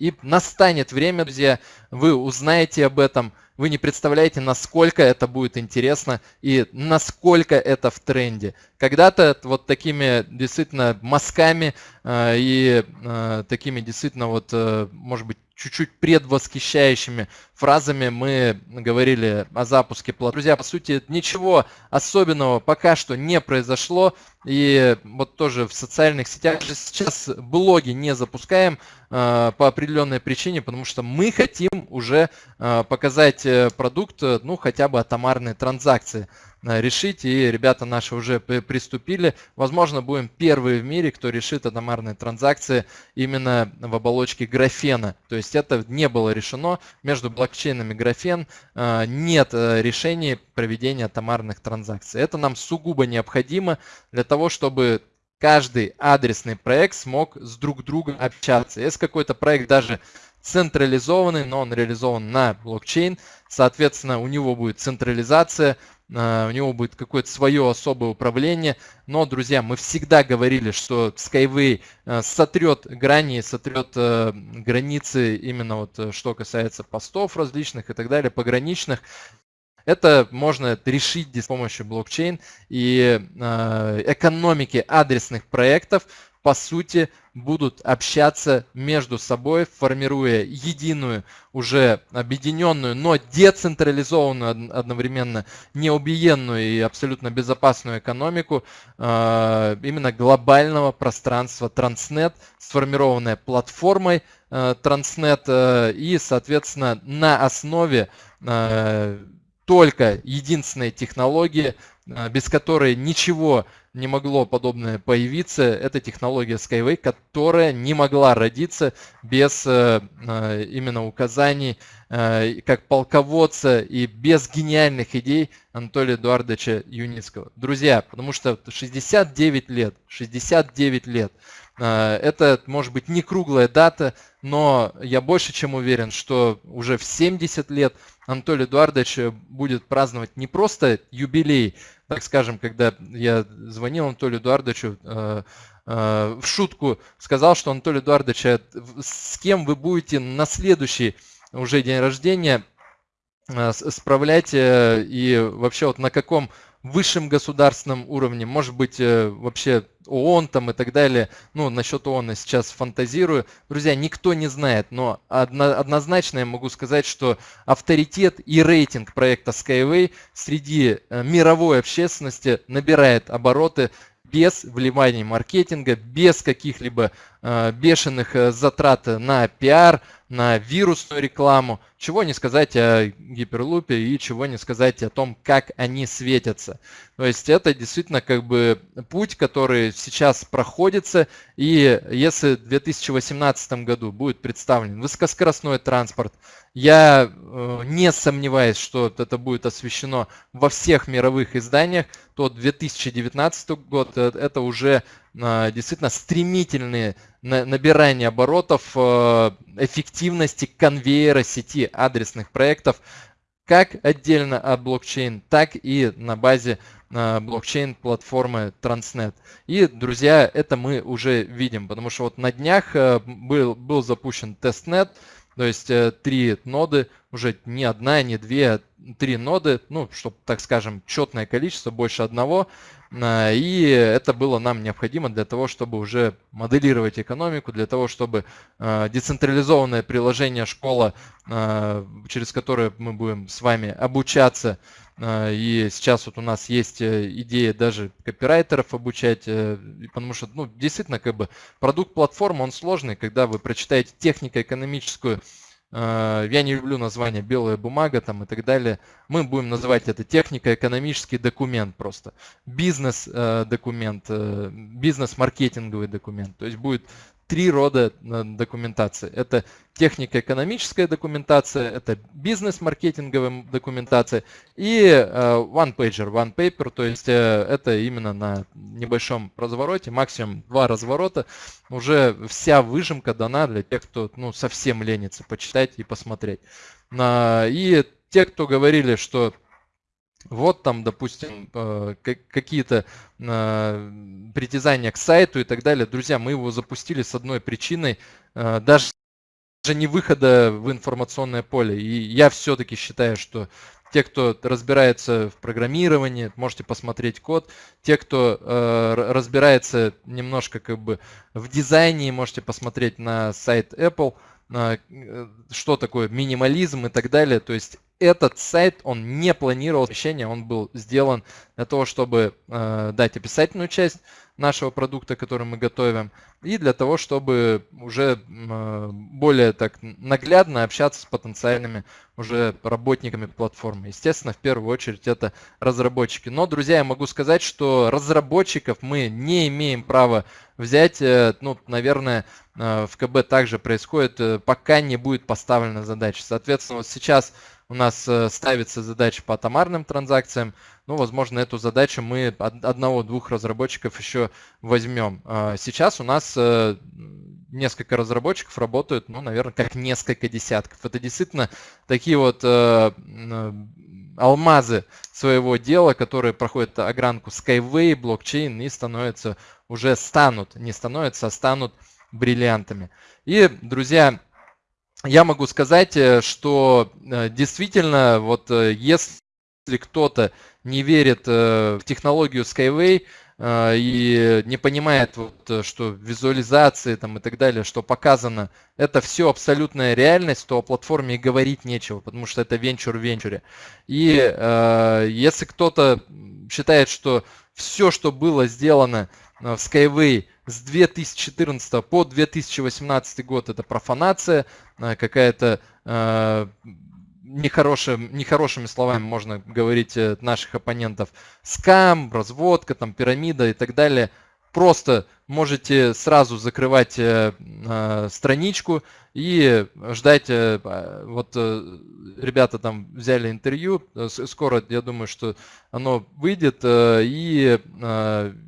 [SPEAKER 3] И настанет время, друзья, вы узнаете об этом, вы не представляете, насколько это будет интересно и насколько это в тренде. Когда-то вот такими действительно мазками э, и э, такими действительно вот, э, может быть, чуть-чуть предвосхищающими фразами мы говорили о запуске плат. Друзья, по сути, ничего особенного пока что не произошло. И вот тоже в социальных сетях сейчас блоги не запускаем э, по определенной причине, потому что мы хотим уже э, показать э, продукт, ну, хотя бы атомарные транзакции. Э, решить. И ребята наши уже приступили. Возможно, будем первые в мире, кто решит атомарные транзакции именно в оболочке графена. То есть это не было решено. Между блокчейнами графен э, нет э, решений проведения атомарных транзакций. Это нам сугубо необходимо для того, чтобы каждый адресный проект смог с друг другом общаться. Если какой-то проект даже централизованный, но он реализован на блокчейн, соответственно, у него будет централизация, а, у него будет какое-то свое особое управление. Но, друзья, мы всегда говорили, что Skyway а, сотрет грани, сотрет а, границы именно вот э, что касается постов различных и так далее, пограничных. Это можно решить с помощью блокчейн и экономики адресных проектов. По сути, будут общаться между собой, формируя единую, уже объединенную, но децентрализованную одновременно, неубиенную и абсолютно безопасную экономику э, именно глобального пространства Transnet, сформированная платформой э, Transnet э, и, соответственно, на основе только единственной технологии, без которой ничего не могло подобное появиться. Это технология Skyway, которая не могла родиться без э, э, именно указаний э, как полководца и без гениальных идей Анатолия Эдуардовича Юницкого. Друзья, потому что 69 лет, 69 лет, это может быть не круглая дата, но я больше чем уверен, что уже в 70 лет Анатолий Эдуардович будет праздновать не просто юбилей, так скажем, когда я звонил Анатолию Эдуардовичу э, э, в шутку, сказал, что Анатолий Эдуардович, а с кем вы будете на следующий уже день рождения э, справлять и вообще вот на каком высшем государственном уровне, может быть, э, вообще ООН там и так далее. Ну, насчет ООН я сейчас фантазирую. Друзья, никто не знает, но однозначно я могу сказать, что авторитет и рейтинг проекта Skyway среди э, мировой общественности набирает обороты без вливания маркетинга, без каких-либо бешеных затрат на пиар, на вирусную рекламу, чего не сказать о гиперлупе и чего не сказать о том, как они светятся. То есть это действительно как бы путь, который сейчас проходится, и если в 2018 году будет представлен высокоскоростной транспорт, я э, не сомневаюсь, что это будет освещено во всех мировых изданиях, то 2019 год э, это уже э, действительно стремительные набирание оборотов, эффективности конвейера сети адресных проектов, как отдельно от блокчейн, так и на базе блокчейн платформы Transnet. И, друзья, это мы уже видим, потому что вот на днях был, был запущен testnet, то есть э, три ноды, уже не одна, не две, а три ноды, ну, чтобы, так скажем, четное количество, больше одного. А, и это было нам необходимо для того, чтобы уже моделировать экономику, для того, чтобы а, децентрализованное приложение школа, через которое мы будем с вами обучаться, а, и сейчас вот у нас есть э, идея даже копирайтеров обучать, э, потому что, ну, действительно, как бы продукт платформы, он сложный, когда вы прочитаете технико-экономическую а, я не люблю название белая бумага там и так далее. Мы будем называть это технико-экономический документ просто. Бизнес-документ, э, бизнес-маркетинговый документ. То есть будет три рода э, документации. Это технико-экономическая документация, это бизнес-маркетинговая документация и э, one-pager, one-paper, то есть э, это именно на небольшом развороте, максимум два разворота, уже вся выжимка дана для тех, кто ну, совсем ленится почитать и посмотреть. И те, кто говорили, что вот там, допустим, э, какие-то э, притязания к сайту и так далее. Друзья, мы его запустили с одной причиной, э, даже не выхода в информационное поле. И я все-таки считаю, что те, кто разбирается в программировании, можете посмотреть код. Те, кто разбирается немножко как бы в дизайне, можете посмотреть на сайт Apple, что такое минимализм и так далее. То есть этот сайт, он не планировал размещение, он был сделан для того, чтобы э, дать описательную часть нашего продукта, который мы готовим, и для того, чтобы уже э, более так наглядно общаться с потенциальными уже работниками платформы. Естественно, в первую очередь это разработчики. Но, друзья, я могу сказать, что разработчиков мы не имеем права взять. Э, ну, наверное, э, в КБ также происходит, э, пока не будет поставлена задача. Соответственно, вот сейчас у нас э, ставится задача по атомарным транзакциям, ну, возможно, эту задачу мы одного-двух разработчиков еще возьмем. А сейчас у нас э, несколько разработчиков работают, ну, наверное, как несколько десятков. Это действительно такие вот э, алмазы своего дела, которые проходят огранку Skyway, блокчейн и становятся уже станут, не становятся, а станут бриллиантами. И, друзья, я могу сказать, э, что э, действительно, вот э, если кто-то не верит в технологию Skyway, и не понимает, вот, что визуализации там, и так далее, что показано, это все абсолютная реальность, то о платформе и говорить нечего, потому что это венчур в венчуре. И если кто-то считает, что все, что было сделано в Skyway с 2014 по 2018 год, это профанация, какая-то нехорошим, нехорошими словами можно говорить э, наших оппонентов, скам, разводка, там, пирамида и так далее, просто можете сразу закрывать э, э, страничку и ждать, э, вот ребята там взяли интервью, скоро, я думаю, что оно выйдет, и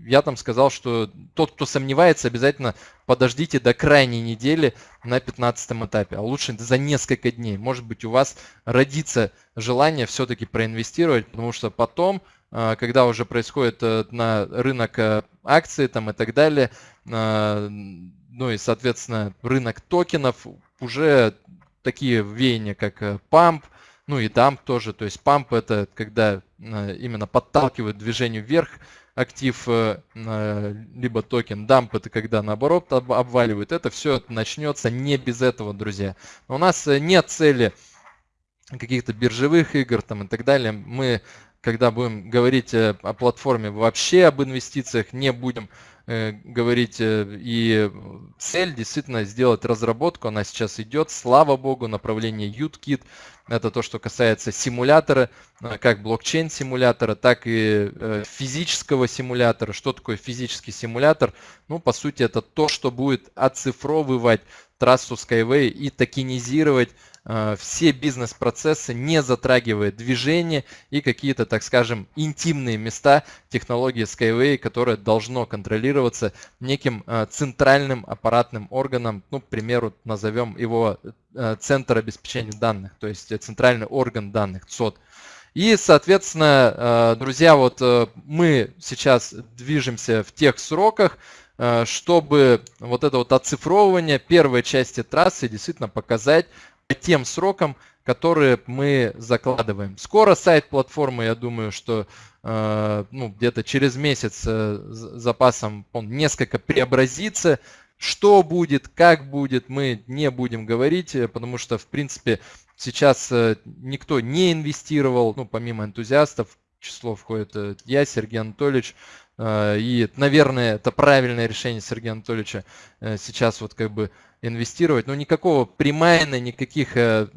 [SPEAKER 3] я там сказал, что тот, кто сомневается, обязательно подождите до крайней недели на 15 этапе, а лучше за несколько дней. Может быть, у вас родится желание все-таки проинвестировать, потому что потом когда уже происходит э, на рынок э, акций там и так далее, а, ну и, соответственно, рынок токенов, уже такие веяния, как памп, э, ну и дамп тоже. То есть памп это когда именно подталкивает движению вверх актив, либо токен. Дамп это когда наоборот обваливает. Это все начнется не без этого, друзья. у нас нет цели каких-то биржевых игр там и так далее. Мы когда будем говорить э, о платформе, вообще об инвестициях не будем э, говорить. Э, и цель действительно сделать разработку, она сейчас идет, слава богу, направление UTKit. Это то, что касается симулятора, как блокчейн-симулятора, так и физического симулятора. Что такое физический симулятор? Ну, по сути, это то, что будет оцифровывать трассу Skyway и токенизировать все бизнес-процессы, не затрагивая движение и какие-то, так скажем, интимные места технологии Skyway, которое должно контролироваться неким э, центральным аппаратным органом, ну, к примеру, назовем его э, Центр обеспечения данных, то есть центральный орган данных, ЦОД. И, соответственно, друзья, вот мы сейчас движемся в тех сроках, чтобы вот это вот оцифровывание первой части трассы действительно показать тем срокам, которые мы закладываем. Скоро сайт платформы, я думаю, что э, ну, где-то через месяц э, запасом он несколько преобразится. Что будет, как будет, мы не будем говорить, э, потому что, в принципе, сейчас никто не инвестировал, ну, помимо энтузиастов, число входит я, Сергей Анатольевич, и, наверное, это правильное решение Сергея Анатольевича сейчас вот как бы инвестировать, но никакого примайна, никаких э,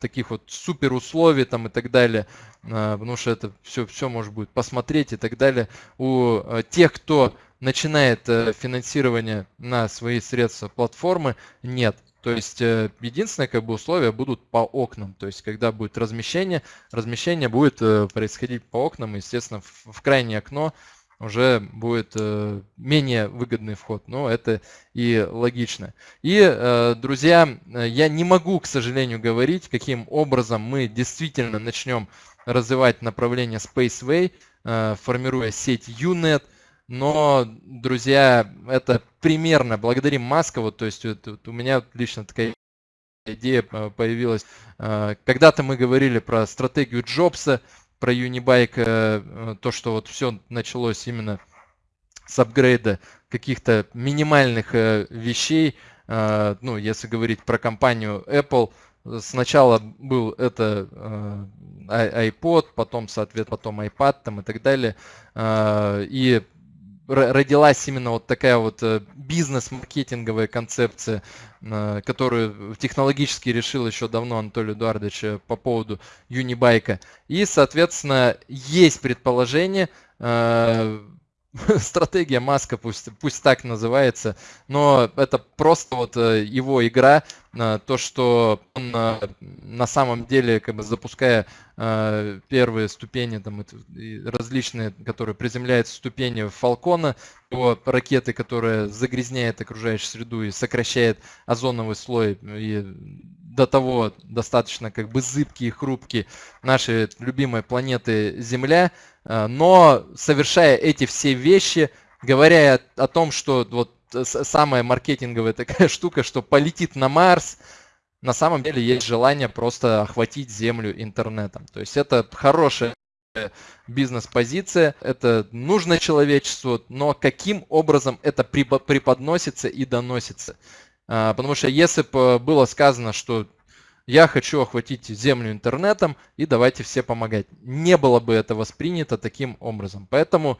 [SPEAKER 3] таких вот супер условий там и так далее, э, потому что это все, все может будет посмотреть и так далее. У э, тех, кто начинает э, финансирование на свои средства платформы, нет. То есть э, единственное как бы условия будут по окнам. То есть когда будет размещение, размещение будет э, происходить по окнам, естественно, в, в крайнее окно уже будет э, менее выгодный вход. Но это и логично. И, э, друзья, я не могу, к сожалению, говорить, каким образом мы действительно начнем развивать направление Spaceway, э, формируя сеть UNET. Но, друзья, это примерно благодарим Маскову. То есть вот, у меня лично такая идея появилась. Когда-то мы говорили про стратегию Джобса, про Unibike, э, то, что вот все началось именно с апгрейда каких-то минимальных э, вещей, э, ну, если говорить про компанию Apple, сначала был это iPod, потом, соответственно, потом iPad там и так далее, и родилась именно вот такая вот э, бизнес-маркетинговая концепция, э, которую технологически решил еще давно Анатолий Эдуардович э, по поводу Юнибайка. И, соответственно, есть предположение, [LAUGHS] стратегия Маска, пусть, пусть так называется, но это просто вот э, его игра, э, то, что он э, на самом деле, как бы запуская первые ступени, там, различные, которые приземляют ступени Фалкона, его ракеты, которые загрязняют окружающую среду и сокращает озоновый слой, и до того достаточно как бы зыбкие и хрупкие нашей любимой планеты Земля, Э, но совершая эти все вещи, говоря о том, что вот самая маркетинговая такая [LAUGHS] штука, что полетит на Марс, на самом деле есть желание просто охватить Землю интернетом. То есть это хорошая бизнес-позиция, это нужно человечеству, но каким образом это преподносится и доносится. А, потому что если бы было сказано, что я хочу охватить землю интернетом и давайте все помогать, не было бы это воспринято таким образом. Поэтому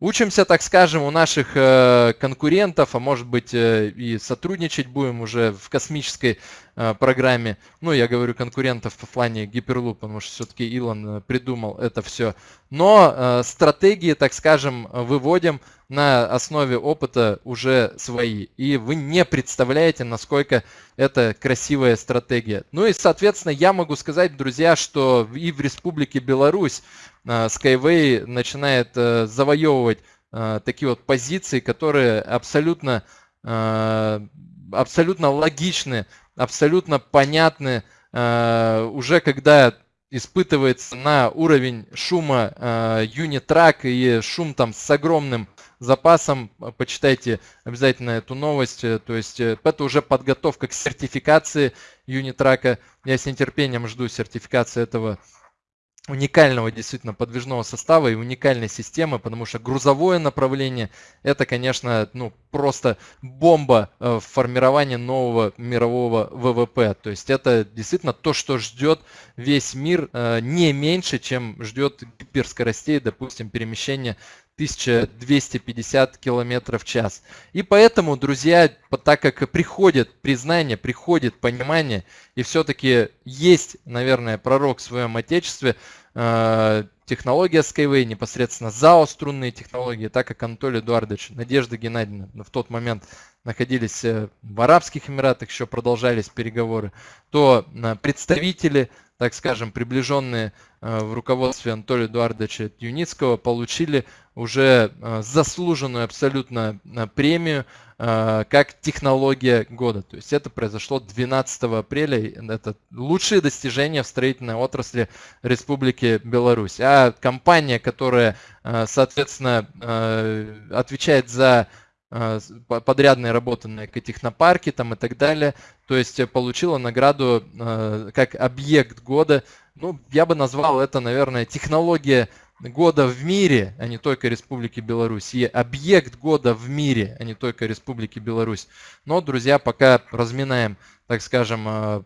[SPEAKER 3] Учимся, так скажем, у наших э, конкурентов, а может быть э, и сотрудничать будем уже в космической э, программе. Ну, я говорю конкурентов по плане Hyperloop, потому что все-таки Илон придумал это все. Но стратегии, так скажем, выводим на основе опыта уже свои. И вы не представляете, насколько это красивая стратегия. Ну и, соответственно, я могу сказать, друзья, что и в Республике Беларусь Э, Skyway начинает э, завоевывать э, такие вот позиции, которые абсолютно, абсолютно логичны, абсолютно понятны, уже когда испытывается на уровень шума юнитрак и шум там с огромным запасом, почитайте обязательно эту новость, то есть это уже подготовка к сертификации юнитрака, я с нетерпением жду сертификации этого уникального действительно подвижного состава и уникальной системы, потому что грузовое направление это, конечно, ну просто бомба э, в формировании нового мирового ВВП. То есть это действительно то, что ждет весь мир э, не меньше, чем ждет гиперскоростей, допустим, перемещения 1250 километров в час. И поэтому, друзья, так как приходит признание, приходит понимание, и все-таки есть, наверное, пророк в своем отечестве, технология Skyway, непосредственно ЗАО струнные технологии, так как Анатолий Эдуардович, Надежда Геннадьевна в тот момент находились э, в Арабских Эмиратах, еще продолжались переговоры, то э, представители так скажем, приближенные э, в руководстве Анатолия Эдуардовича Юницкого, получили уже э, заслуженную абсолютно э, премию как технология года. То есть это произошло 12 апреля. Это лучшие достижения в строительной отрасли Республики Беларусь. А компания, которая, соответственно, отвечает за а, подрядные работы на экотехнопарке там и так далее. То есть э, получила награду а, как объект года. Ну, я бы назвал это, наверное, технология года в мире, а не только Республики Беларусь, и объект года в мире, а не только Республики Беларусь. Но, друзья, пока разминаем так скажем, э,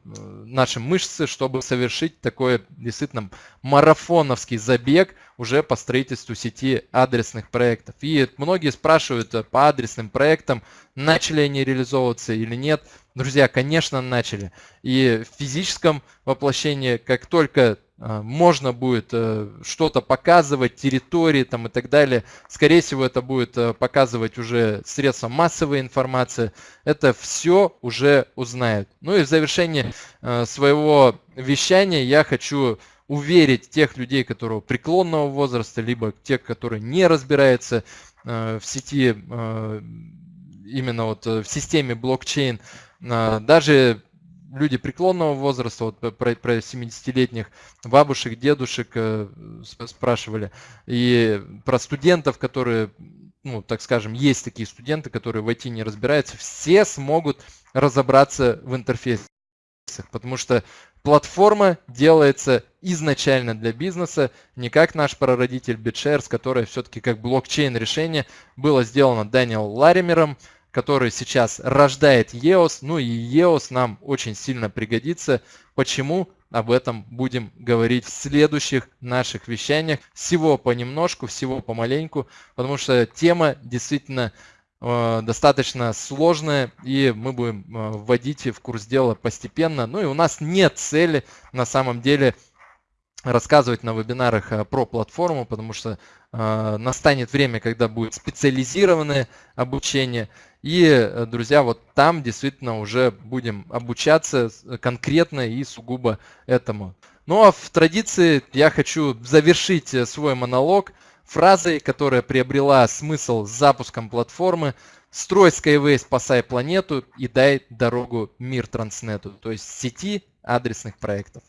[SPEAKER 3] наши мышцы, чтобы совершить такой действительно марафоновский забег уже по строительству сети адресных проектов. И многие спрашивают э, по адресным проектам, начали они реализовываться или нет. Друзья, конечно, начали. И в физическом воплощении, как только можно будет э, что-то показывать, территории там и так далее. Скорее всего, это будет э, показывать уже средства массовой информации. Это все уже узнают. Ну и в завершении э, своего вещания я хочу уверить тех людей, которые преклонного возраста, либо тех, которые не разбираются в сети, именно вот в системе блокчейн, даже люди преклонного возраста, вот про, про 70-летних бабушек, дедушек э, спрашивали, и про студентов, которые, ну, так скажем, есть такие студенты, которые в IT не разбираются, все смогут разобраться в интерфейсах, потому что платформа делается изначально для бизнеса, не как наш прародитель BitShares, которое все-таки как блокчейн решение было сделано Дэниел Ларимером, который сейчас рождает EOS. Ну и EOS нам очень сильно пригодится. Почему? Об этом будем говорить в следующих наших вещаниях. Всего понемножку, всего помаленьку, потому что тема действительно э, достаточно сложная, и мы будем э, вводить в курс дела постепенно. Ну и у нас нет цели на самом деле рассказывать на вебинарах э, про платформу, потому что настанет время, когда будет специализированное обучение. И, э, друзья, вот там действительно уже будем обучаться конкретно и сугубо этому. Ну а в традиции я хочу завершить свой монолог фразой, которая приобрела смысл с запуском платформы «Строй Skyway, спасай планету и дай дорогу мир Транснету», то есть сети адресных проектов.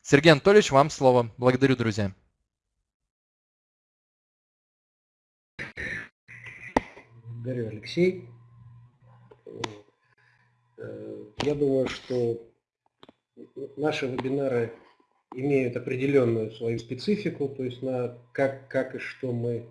[SPEAKER 3] Сергей Анатольевич, вам слово. Благодарю, друзья.
[SPEAKER 2] Благодарю, Алексей. Э, я думаю, что наши вебинары имеют определенную свою специфику, то есть на как, как и что мы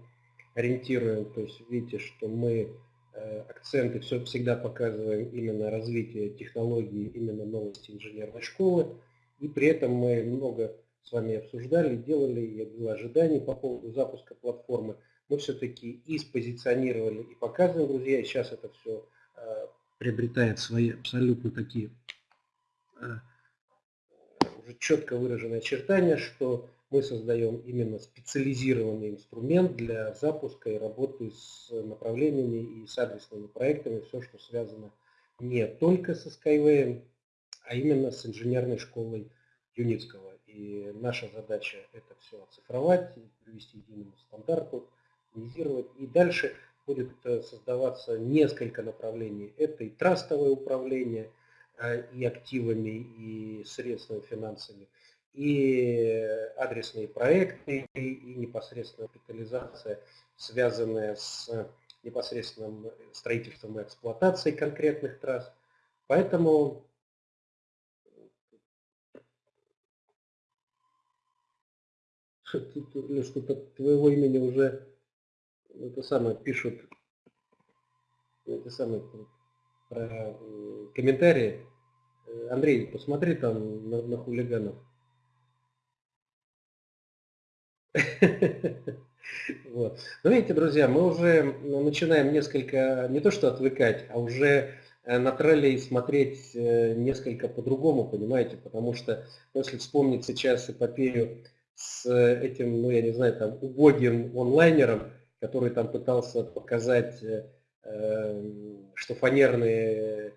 [SPEAKER 2] ориентируем. То есть видите, что мы э, акценты все всегда показываем именно развитие технологий, именно новости инженерной школы. И при этом мы много с вами обсуждали, делали, я было ожиданий по поводу запуска платформы. Мы все-таки и спозиционировали, и показываем, друзья, сейчас это все э, приобретает свои абсолютно такие э, уже четко выраженные очертания, что мы создаем именно специализированный инструмент для запуска и работы с направлениями и с адресными проектами, все, что связано не только со Skyway, а именно с инженерной школой Юницкого. И наша задача это все оцифровать, привести к единому стандарту, оптимизировать. И дальше будет э, создаваться несколько направлений. Это и трастовое управление, э, и активами, и средствами, финансами, и адресные проекты, и непосредственно капитализация, связанная с непосредственным строительством и эксплуатацией конкретных трасс. Поэтому [LAUGHS] что-то твоего имени уже это самое пишут это самое про комментарии. Андрей, посмотри там на, на хулиганов. [LAUGHS] Вот. Но видите, друзья, мы уже начинаем несколько, не то что отвыкать, а уже э, на троллей смотреть э, несколько по-другому, понимаете, потому что если вспомнить сейчас эпопею с этим, ну я не знаю, там убогим онлайнером, который там пытался показать, э, что фанерный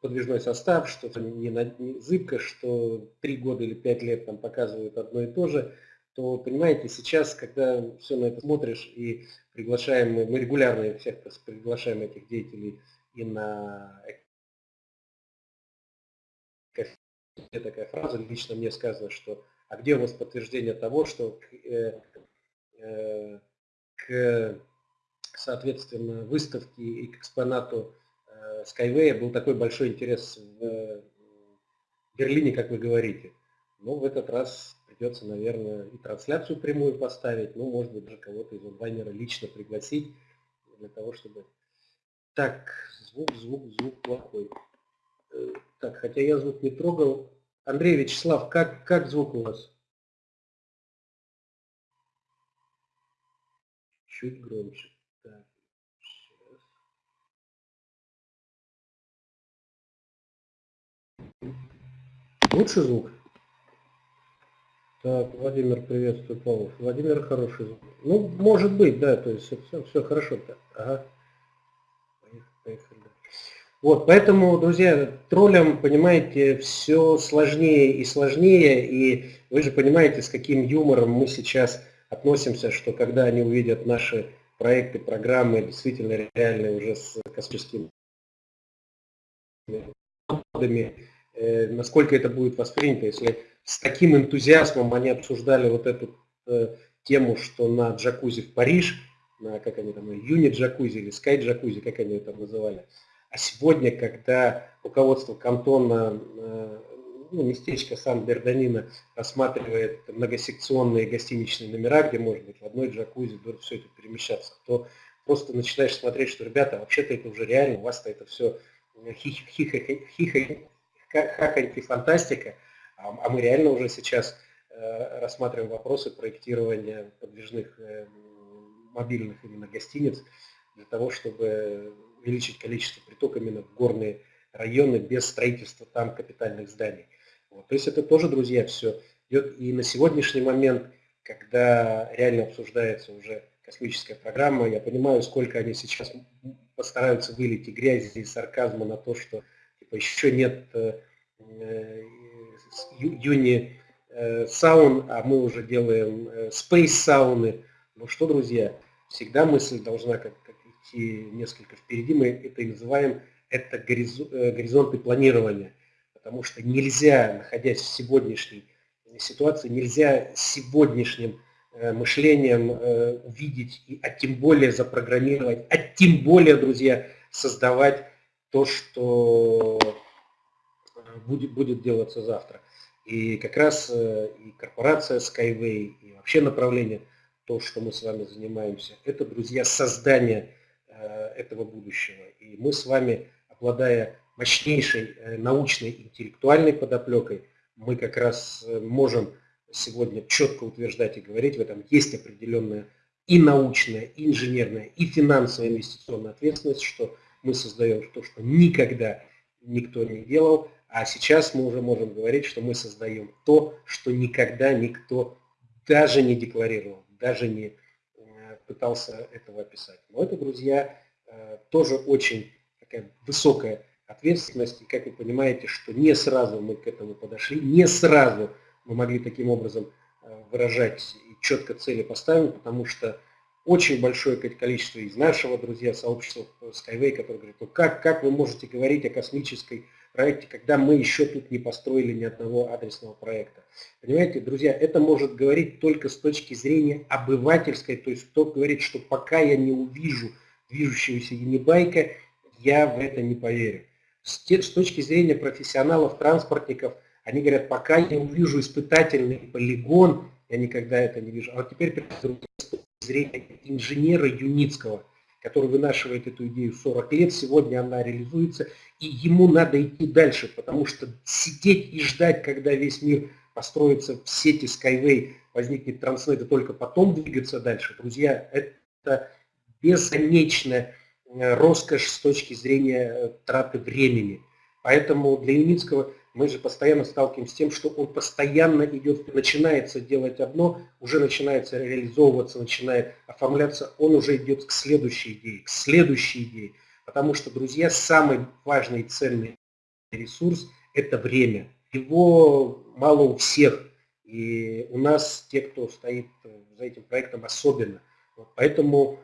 [SPEAKER 2] подвижной состав, что не, не зыбко, что три года или пять лет там показывают одно и то же, то, понимаете, сейчас, когда все на это смотришь и приглашаем, мы регулярно всех приглашаем этих деятелей и на такая фраза, лично мне сказано, что а где у вас подтверждение того, что э, э, к соответственно, выставке и к экспонату э, Skyway был такой большой интерес в Берлине, как вы говорите. Но в этот раз придется, наверное, и трансляцию прямую поставить, ну, может быть, даже кого-то из онлайнера лично пригласить для того, чтобы... Так, звук, звук, звук плохой. Э, так, хотя я звук не трогал. Андрей Вячеслав, как, как звук у вас? Чуть громче. Так, сейчас. Лучше звук? Так, Владимир, приветствую, Павлов. Владимир хороший звук. Ну, может быть, да, то есть все, все хорошо. Ага. Поехали. Вот, поэтому, друзья, троллям, понимаете, все сложнее и сложнее, и вы же понимаете, с каким юмором мы сейчас относимся, что когда они увидят наши проекты, программы, действительно реальные уже с космическими э, насколько это будет воспринято, если с таким энтузиазмом они обсуждали вот эту э, тему, что на джакузи в Париж, на, как они там, юнит джакузи или скай джакузи, как они это называли. А сегодня, когда руководство кантона, э, ну, местечко Сан-Берданина рассматривает многосекционные гостиничные номера, где можно быть в одной джакузи, все это перемещаться, то просто начинаешь смотреть, что, ребята, вообще-то это уже реально, у вас-то это все хихоньки фантастика, а, а мы реально уже сейчас э, рассматриваем вопросы проектирования подвижных э, мобильных именно гостиниц для того, чтобы увеличить количество приток именно в горные районы без строительства там капитальных зданий. Вот. То есть это тоже, друзья, все идет. И на сегодняшний момент, когда реально обсуждается уже космическая программа, я понимаю, сколько они сейчас постараются вылить и грязи, и сарказма на то, что типа, еще нет э, юни э, саун, а мы уже делаем э, сауны. Ну что, друзья, всегда мысль должна как, как идти несколько впереди. Мы это и называем это э, горизонты планирования. Потому что нельзя, находясь в сегодняшней ситуации, нельзя сегодняшним мышлением увидеть, а тем более запрограммировать, а тем более, друзья, создавать то, что будет, будет делаться завтра. И как раз э, и корпорация Skyway, и вообще направление, то, что мы с вами занимаемся, это, друзья, создание э, этого будущего. И мы с вами, обладая мощнейшей э, научной, интеллектуальной подоплекой, мы как раз можем сегодня четко утверждать и говорить, в этом. Есть определенная и научная, и инженерная, и финансовая инвестиционная ответственность, что мы создаем то, что никогда никто не делал, а сейчас мы уже можем говорить, что мы создаем то, что никогда никто даже не декларировал, даже не э, пытался этого описать. Но это, друзья, э, тоже очень такая высокая ответственность. И как вы понимаете, что не сразу мы к этому подошли, не сразу мы могли таким образом э, выражать и четко цели поставить, потому что очень большое количество из нашего, друзья, сообщества Skyway, которые говорят, ну как, как вы можете говорить о космической проекте, когда мы еще тут не построили ни одного адресного проекта. Понимаете, друзья, это может говорить только с точки зрения обывательской, то есть кто говорит, что пока я не увижу движущегося Юнибайка, я в это не поверю. С, точки зрения профессионалов, транспортников, они говорят, пока я не увижу испытательный полигон, я никогда это не вижу. А вот теперь с зрения инженера Юницкого, который вынашивает эту идею 40 лет, сегодня она реализуется, и ему надо идти дальше, потому что сидеть и ждать, когда весь мир построится в сети Skyway, возникнет Транснет, и только потом двигаться дальше, друзья, это бесконечная э, роскошь с точки зрения э, траты времени. Поэтому для Юницкого мы же постоянно сталкиваемся с тем, что он постоянно идет, начинается делать одно, уже начинается реализовываться, начинает оформляться, он уже идет к следующей идее, к следующей идее. Потому что, друзья, самый важный и ценный ресурс – это время. Его мало у всех, и у нас, те, кто стоит за этим проектом, особенно. Поэтому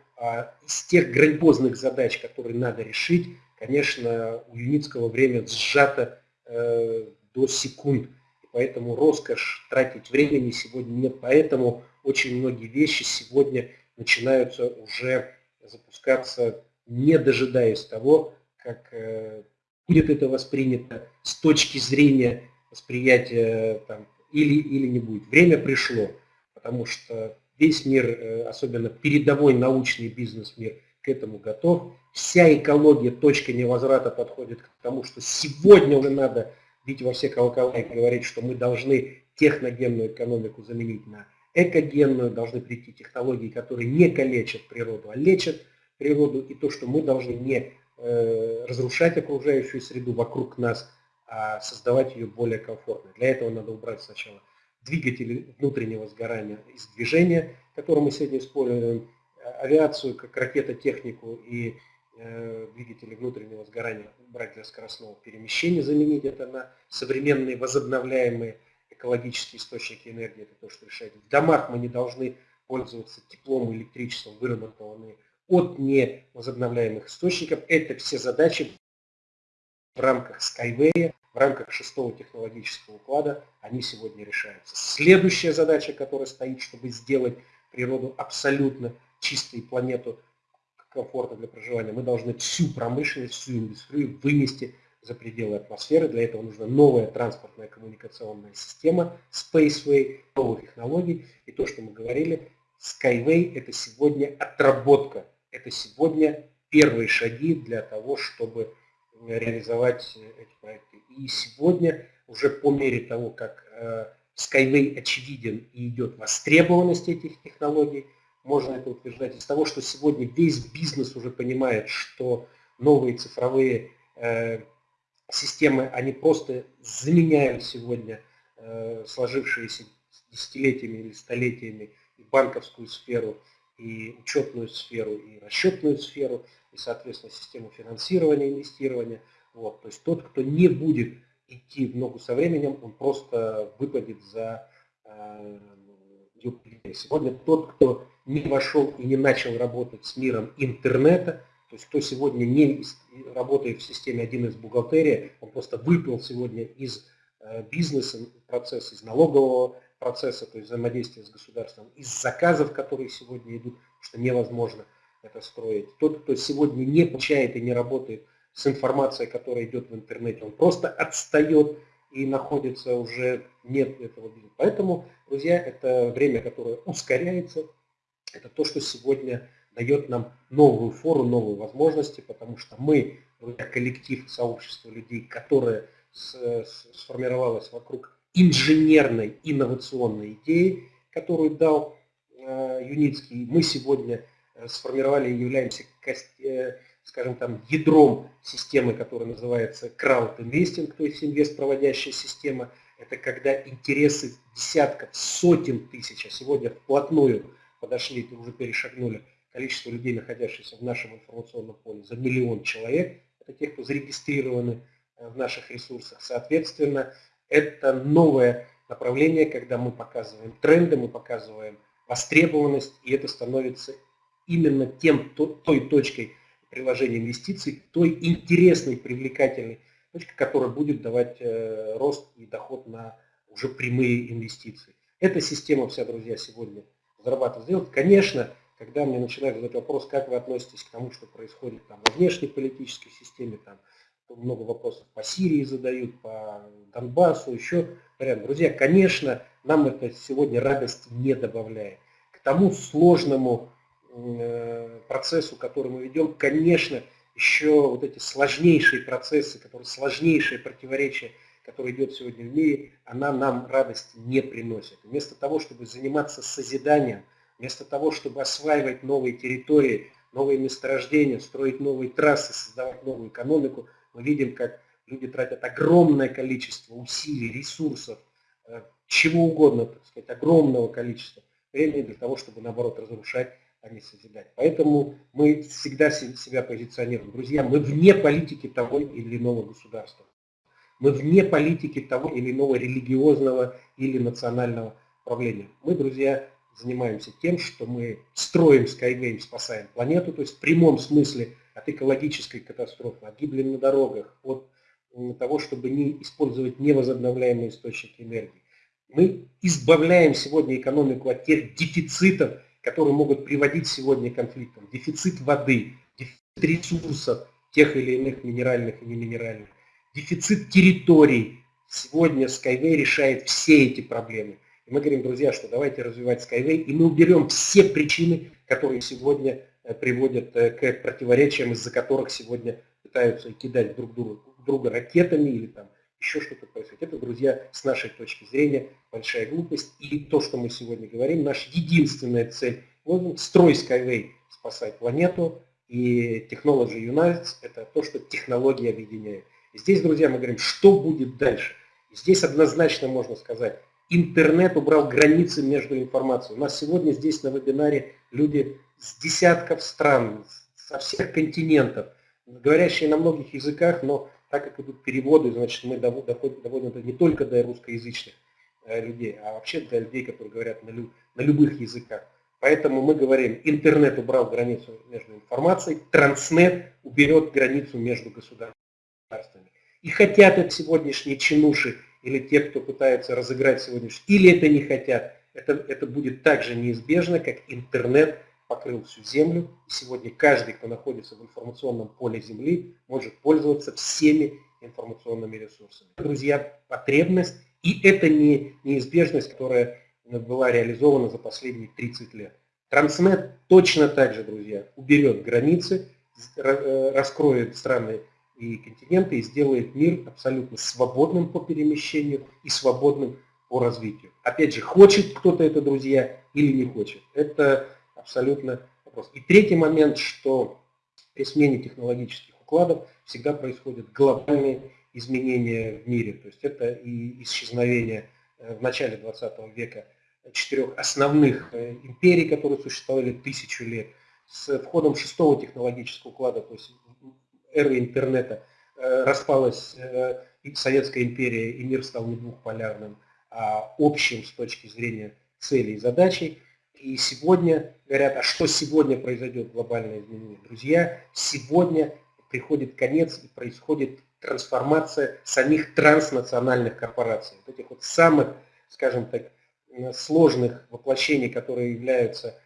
[SPEAKER 2] из тех грандиозных задач, которые надо решить, конечно, у Юницкого время сжато Э, до секунд. И поэтому роскошь тратить времени сегодня нет. Поэтому очень многие вещи сегодня начинаются уже запускаться, не дожидаясь того, как э, будет это воспринято с точки зрения восприятия там, или, или не будет. Время пришло, потому что весь мир, э, особенно передовой научный бизнес-мир, к этому готов. Вся экология, точка невозврата подходит к тому, что сегодня уже надо бить во все колокола и говорить, что мы должны техногенную экономику заменить на экогенную, должны прийти технологии, которые не калечат природу, а лечат природу, и то, что мы должны не э, разрушать окружающую среду вокруг нас, а создавать ее более комфортной. Для этого надо убрать сначала двигатели внутреннего сгорания из движения, которые мы сегодня используем, авиацию как ракетотехнику и э, двигатели внутреннего сгорания брать для скоростного перемещения, заменить это на современные возобновляемые экологические источники энергии, это то, что решает. В домах мы не должны пользоваться теплом и электричеством, выработанными от невозобновляемых источников. Это все задачи в рамках Skyway, в рамках шестого технологического уклада, они сегодня решаются. Следующая задача, которая стоит, чтобы сделать природу абсолютно чистой планету комфортно для проживания, мы должны всю промышленность, всю индустрию вынести за пределы атмосферы. Для этого нужна новая транспортная коммуникационная система, Spaceway, новые технологии. И то, что мы говорили, Skyway – это сегодня отработка, это сегодня первые шаги для того, чтобы реализовать эти проекты. И сегодня уже по мере того, как э, Skyway очевиден и идет востребованность этих технологий, можно это утверждать из того, что сегодня весь бизнес уже понимает, что новые цифровые э, системы, они просто заменяют сегодня э, сложившиеся десятилетиями или столетиями и банковскую сферу, и учетную сферу, и расчетную сферу, и, соответственно, систему финансирования, инвестирования. Вот. То есть тот, кто не будет идти в ногу со временем, он просто выпадет за э, Сегодня тот, кто не вошел и не начал работать с миром интернета, то есть кто сегодня не работает в системе 1С бухгалтерия, он просто выпал сегодня из э, бизнеса процесса, из налогового процесса, то есть взаимодействия с государством, из заказов, которые сегодня идут, что невозможно это строить. Тот, кто сегодня не получает и не работает с информацией, которая идет в интернете, он просто отстает и находится уже нет этого бизнеса. Поэтому, друзья, это время, которое ускоряется. Это то, что сегодня дает нам новую фору, новые возможности, потому что мы, друзья, коллектив, сообщество людей, которое сформировалось вокруг инженерной инновационной идеи, которую дал э, Юницкий, мы сегодня э, сформировали и являемся, э, скажем там, ядром системы, которая называется crowd investing, то есть инвест-проводящая система. Это когда интересы десятков, сотен тысяч, а сегодня вплотную подошли, уже перешагнули количество людей, находящихся в нашем информационном поле, за миллион человек. Это те, кто зарегистрированы в наших ресурсах. Соответственно, это новое направление, когда мы показываем тренды, мы показываем востребованность, и это становится именно тем, той точкой приложения инвестиций, той интересной, привлекательной точкой, которая будет давать э, рост и доход на уже прямые инвестиции. Эта система вся, друзья, сегодня зарабатывает сделать. Конечно, когда мне начинают задать вопрос, как вы относитесь к тому, что происходит там, во внешней политической системе, там, много вопросов по Сирии задают, по Донбассу, еще вариант. Друзья, конечно, нам это сегодня радость не добавляет. К тому сложному процессу, который мы ведем, конечно, еще вот эти сложнейшие процессы, которые сложнейшие противоречия, которые идет сегодня в мире, она нам радости не приносит. Вместо того, чтобы заниматься созиданием, вместо того, чтобы осваивать новые территории, новые месторождения, строить новые трассы, создавать новую экономику – мы видим, как люди тратят огромное количество усилий, ресурсов, э, чего угодно, так сказать, огромного количества времени для того, чтобы, наоборот, разрушать, а не. Поэтому мы всегда себя позиционируем. Друзья, мы вне политики того или иного государства. Мы вне политики того или иного религиозного или национального правления. Мы, друзья, занимаемся тем, что мы строим Skyway, спасаем планету, то есть в прямом смысле от экологической катастрофы, от гибели на дорогах, от того, чтобы не использовать невозобновляемые источники энергии. Мы избавляем сегодня экономику от тех дефицитов, которые могут приводить сегодня к конфликтам. Дефицит воды, дефицит ресурсов, тех или иных минеральных и неминеральных, дефицит территорий. Сегодня Skyway решает все эти проблемы. И мы говорим, друзья, что давайте развивать Skyway, и мы уберем все причины, которые сегодня Э, приводят э, к противоречиям, из-за которых сегодня пытаются кидать друг друга, друга ракетами или там еще что-то происходит. Это, друзья, с нашей точки зрения большая глупость. И то, что мы сегодня говорим, наша единственная цель – вот, строй Skyway, спасать планету, и Technology Unites – это то, что технологии объединяют. И здесь, друзья, мы говорим, что будет дальше. И здесь однозначно можно сказать, интернет убрал границы между информацией. У нас сегодня здесь на вебинаре люди с десятков стран, со всех континентов, говорящие на многих языках, но так как идут переводы, значит, мы доводим это не только до русскоязычных э, людей, а вообще для людей, которые говорят на, лю, на любых языках. Поэтому мы говорим, интернет убрал границу между информацией, транснет уберет границу между государствами. И хотят это сегодняшние чинуши или те, кто пытается разыграть сегодняшний, или это не хотят, это, это будет так же неизбежно, как интернет покрыл всю Землю. И сегодня каждый, кто находится в информационном поле Земли, может пользоваться всеми информационными ресурсами. Друзья, потребность, и это не неизбежность, которая была реализована за последние 30 лет. Транснет точно так же, друзья, уберет границы, э, раскроет страны и континенты и сделает мир абсолютно свободным по перемещению и свободным по развитию. Опять же, хочет кто-то это, друзья, или не хочет. Это абсолютно вопрос. И третий момент, что при смене технологических укладов всегда происходят глобальные изменения в мире. То есть это и исчезновение э, в начале 20 века четырех основных э, империй, которые существовали тысячу лет. С входом шестого технологического уклада, то есть эры интернета, э, распалась Советская империя, и мир стал не двухполярным, а общим с точки зрения целей и задачей. И сегодня говорят, а что сегодня произойдет глобальное изменение? Друзья, сегодня приходит конец и происходит трансформация самих транснациональных корпораций. Вот этих вот самых, скажем так, сложных воплощений, которые являются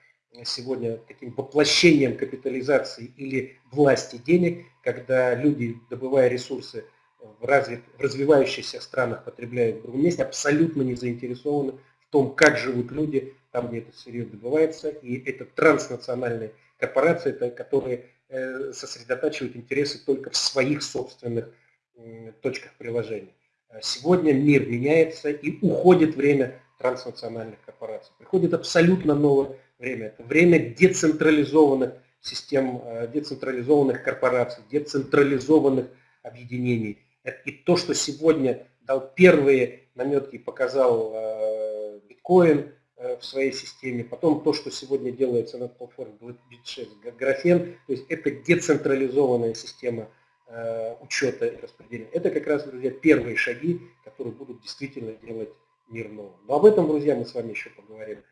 [SPEAKER 2] сегодня таким воплощением капитализации или власти денег, когда люди, добывая ресурсы в, развит, в развивающихся странах потребляют в другом месте, абсолютно не заинтересованы в том, как живут люди там, где это сырье добывается. И это транснациональные корпорации, которые э, сосредотачивают интересы только в своих собственных точках приложения. Сегодня мир меняется и уходит время транснациональных корпораций. Приходит абсолютно новое время. Это время децентрализованных систем, э, децентрализованных корпораций, децентрализованных объединений. И то, что сегодня дал первые наметки, показал э, биткоин в своей системе, потом то, что сегодня делается на платформе BitShares, графен, то есть это децентрализованная система учета и распределения. Это как раз, друзья, первые шаги, которые будут действительно делать мир новым. Но об этом, друзья, мы с вами еще поговорим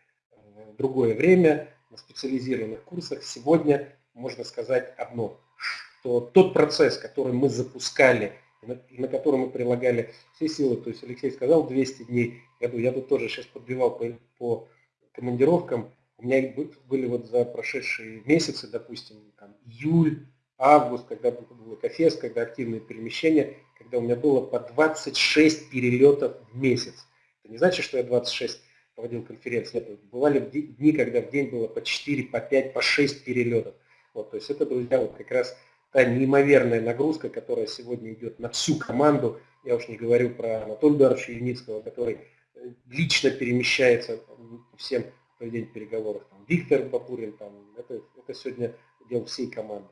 [SPEAKER 2] в другое время на специализированных курсах. Сегодня можно сказать одно, что тот процесс, который мы запускали, и на, который мы прилагали все силы, то есть Алексей сказал 200 дней в году, я тут тоже сейчас подбивал по, по командировкам, у меня были вот за прошедшие месяцы, допустим, там, июль, август, когда было кофес, когда активные перемещения, когда у меня было по 26 перелетов в месяц. Это не значит, что я 26 проводил конференции. Нет, бывали дни, когда в день было по 4, по 5, по 6 перелетов. Вот, то есть это, друзья, вот как раз та неимоверная нагрузка, которая сегодня идет на всю команду. Я уж не говорю про Анатолия Эдуардовича Юницкого, который э, лично перемещается всем по день переговоров. Там, Виктор Бабурин, там, это, это сегодня дело всей команды.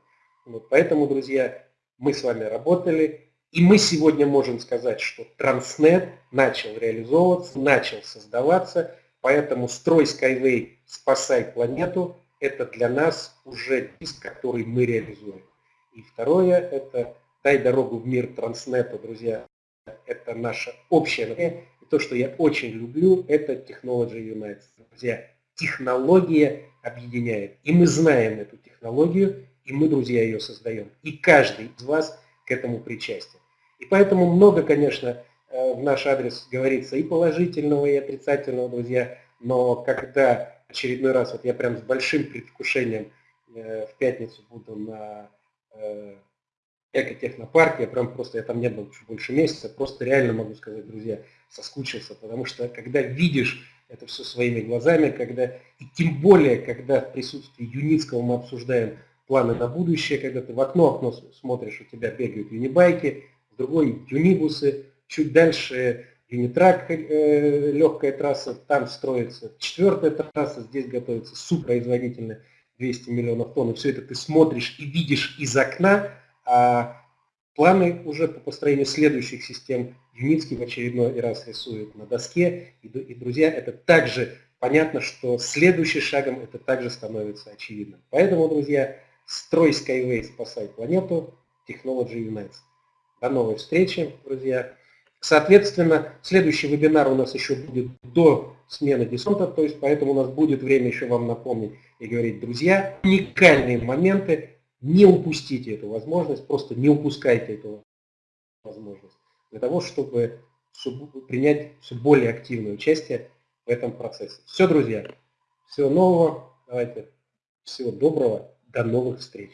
[SPEAKER 2] Вот, поэтому, друзья, мы с вами работали, и мы сегодня можем сказать, что Транснет начал реализовываться, начал создаваться, поэтому строй Skyway, спасай планету, это для нас уже диск, который мы реализуем. И второе, это дай дорогу в мир Транснета, друзья, это наша общая И то, что я очень люблю, это Technology Unites. Друзья, технология объединяет. И мы знаем эту технологию, и мы, друзья, ее создаем. И каждый из вас к этому причастен. И поэтому много, конечно, э, в наш адрес говорится и положительного, и отрицательного, друзья. Но когда очередной раз, вот я прям с большим предвкушением э, в пятницу буду на экотехнопарке, я прям просто, я там не был чуть больше месяца, просто реально могу сказать, друзья, соскучился, потому что когда видишь это все своими глазами, когда, и тем более, когда в присутствии Юницкого мы обсуждаем планы на будущее, когда ты в окно окно смотришь, у тебя бегают юнибайки, в другой юнибусы, чуть дальше юнитрак, э, легкая трасса, там строится четвертая трасса, здесь готовится супроизводительная 200 миллионов тонн. И все это ты смотришь и видишь из окна, а планы уже по построению следующих систем Юницкий в очередной раз рисует на доске. И, и, друзья, это также понятно, что следующим шагом это также становится очевидным. Поэтому, друзья, строй Skyway, спасай планету, Technology Unites. До новой встречи, друзья. Соответственно, следующий вебинар у нас еще будет до смены десанта, то есть поэтому у нас будет время еще вам напомнить и говорить, друзья, уникальные моменты, не упустите эту возможность, просто не упускайте эту возможность для того, чтобы принять все более активное участие в этом процессе. Все, друзья, всего нового, давайте, всего доброго, до новых встреч.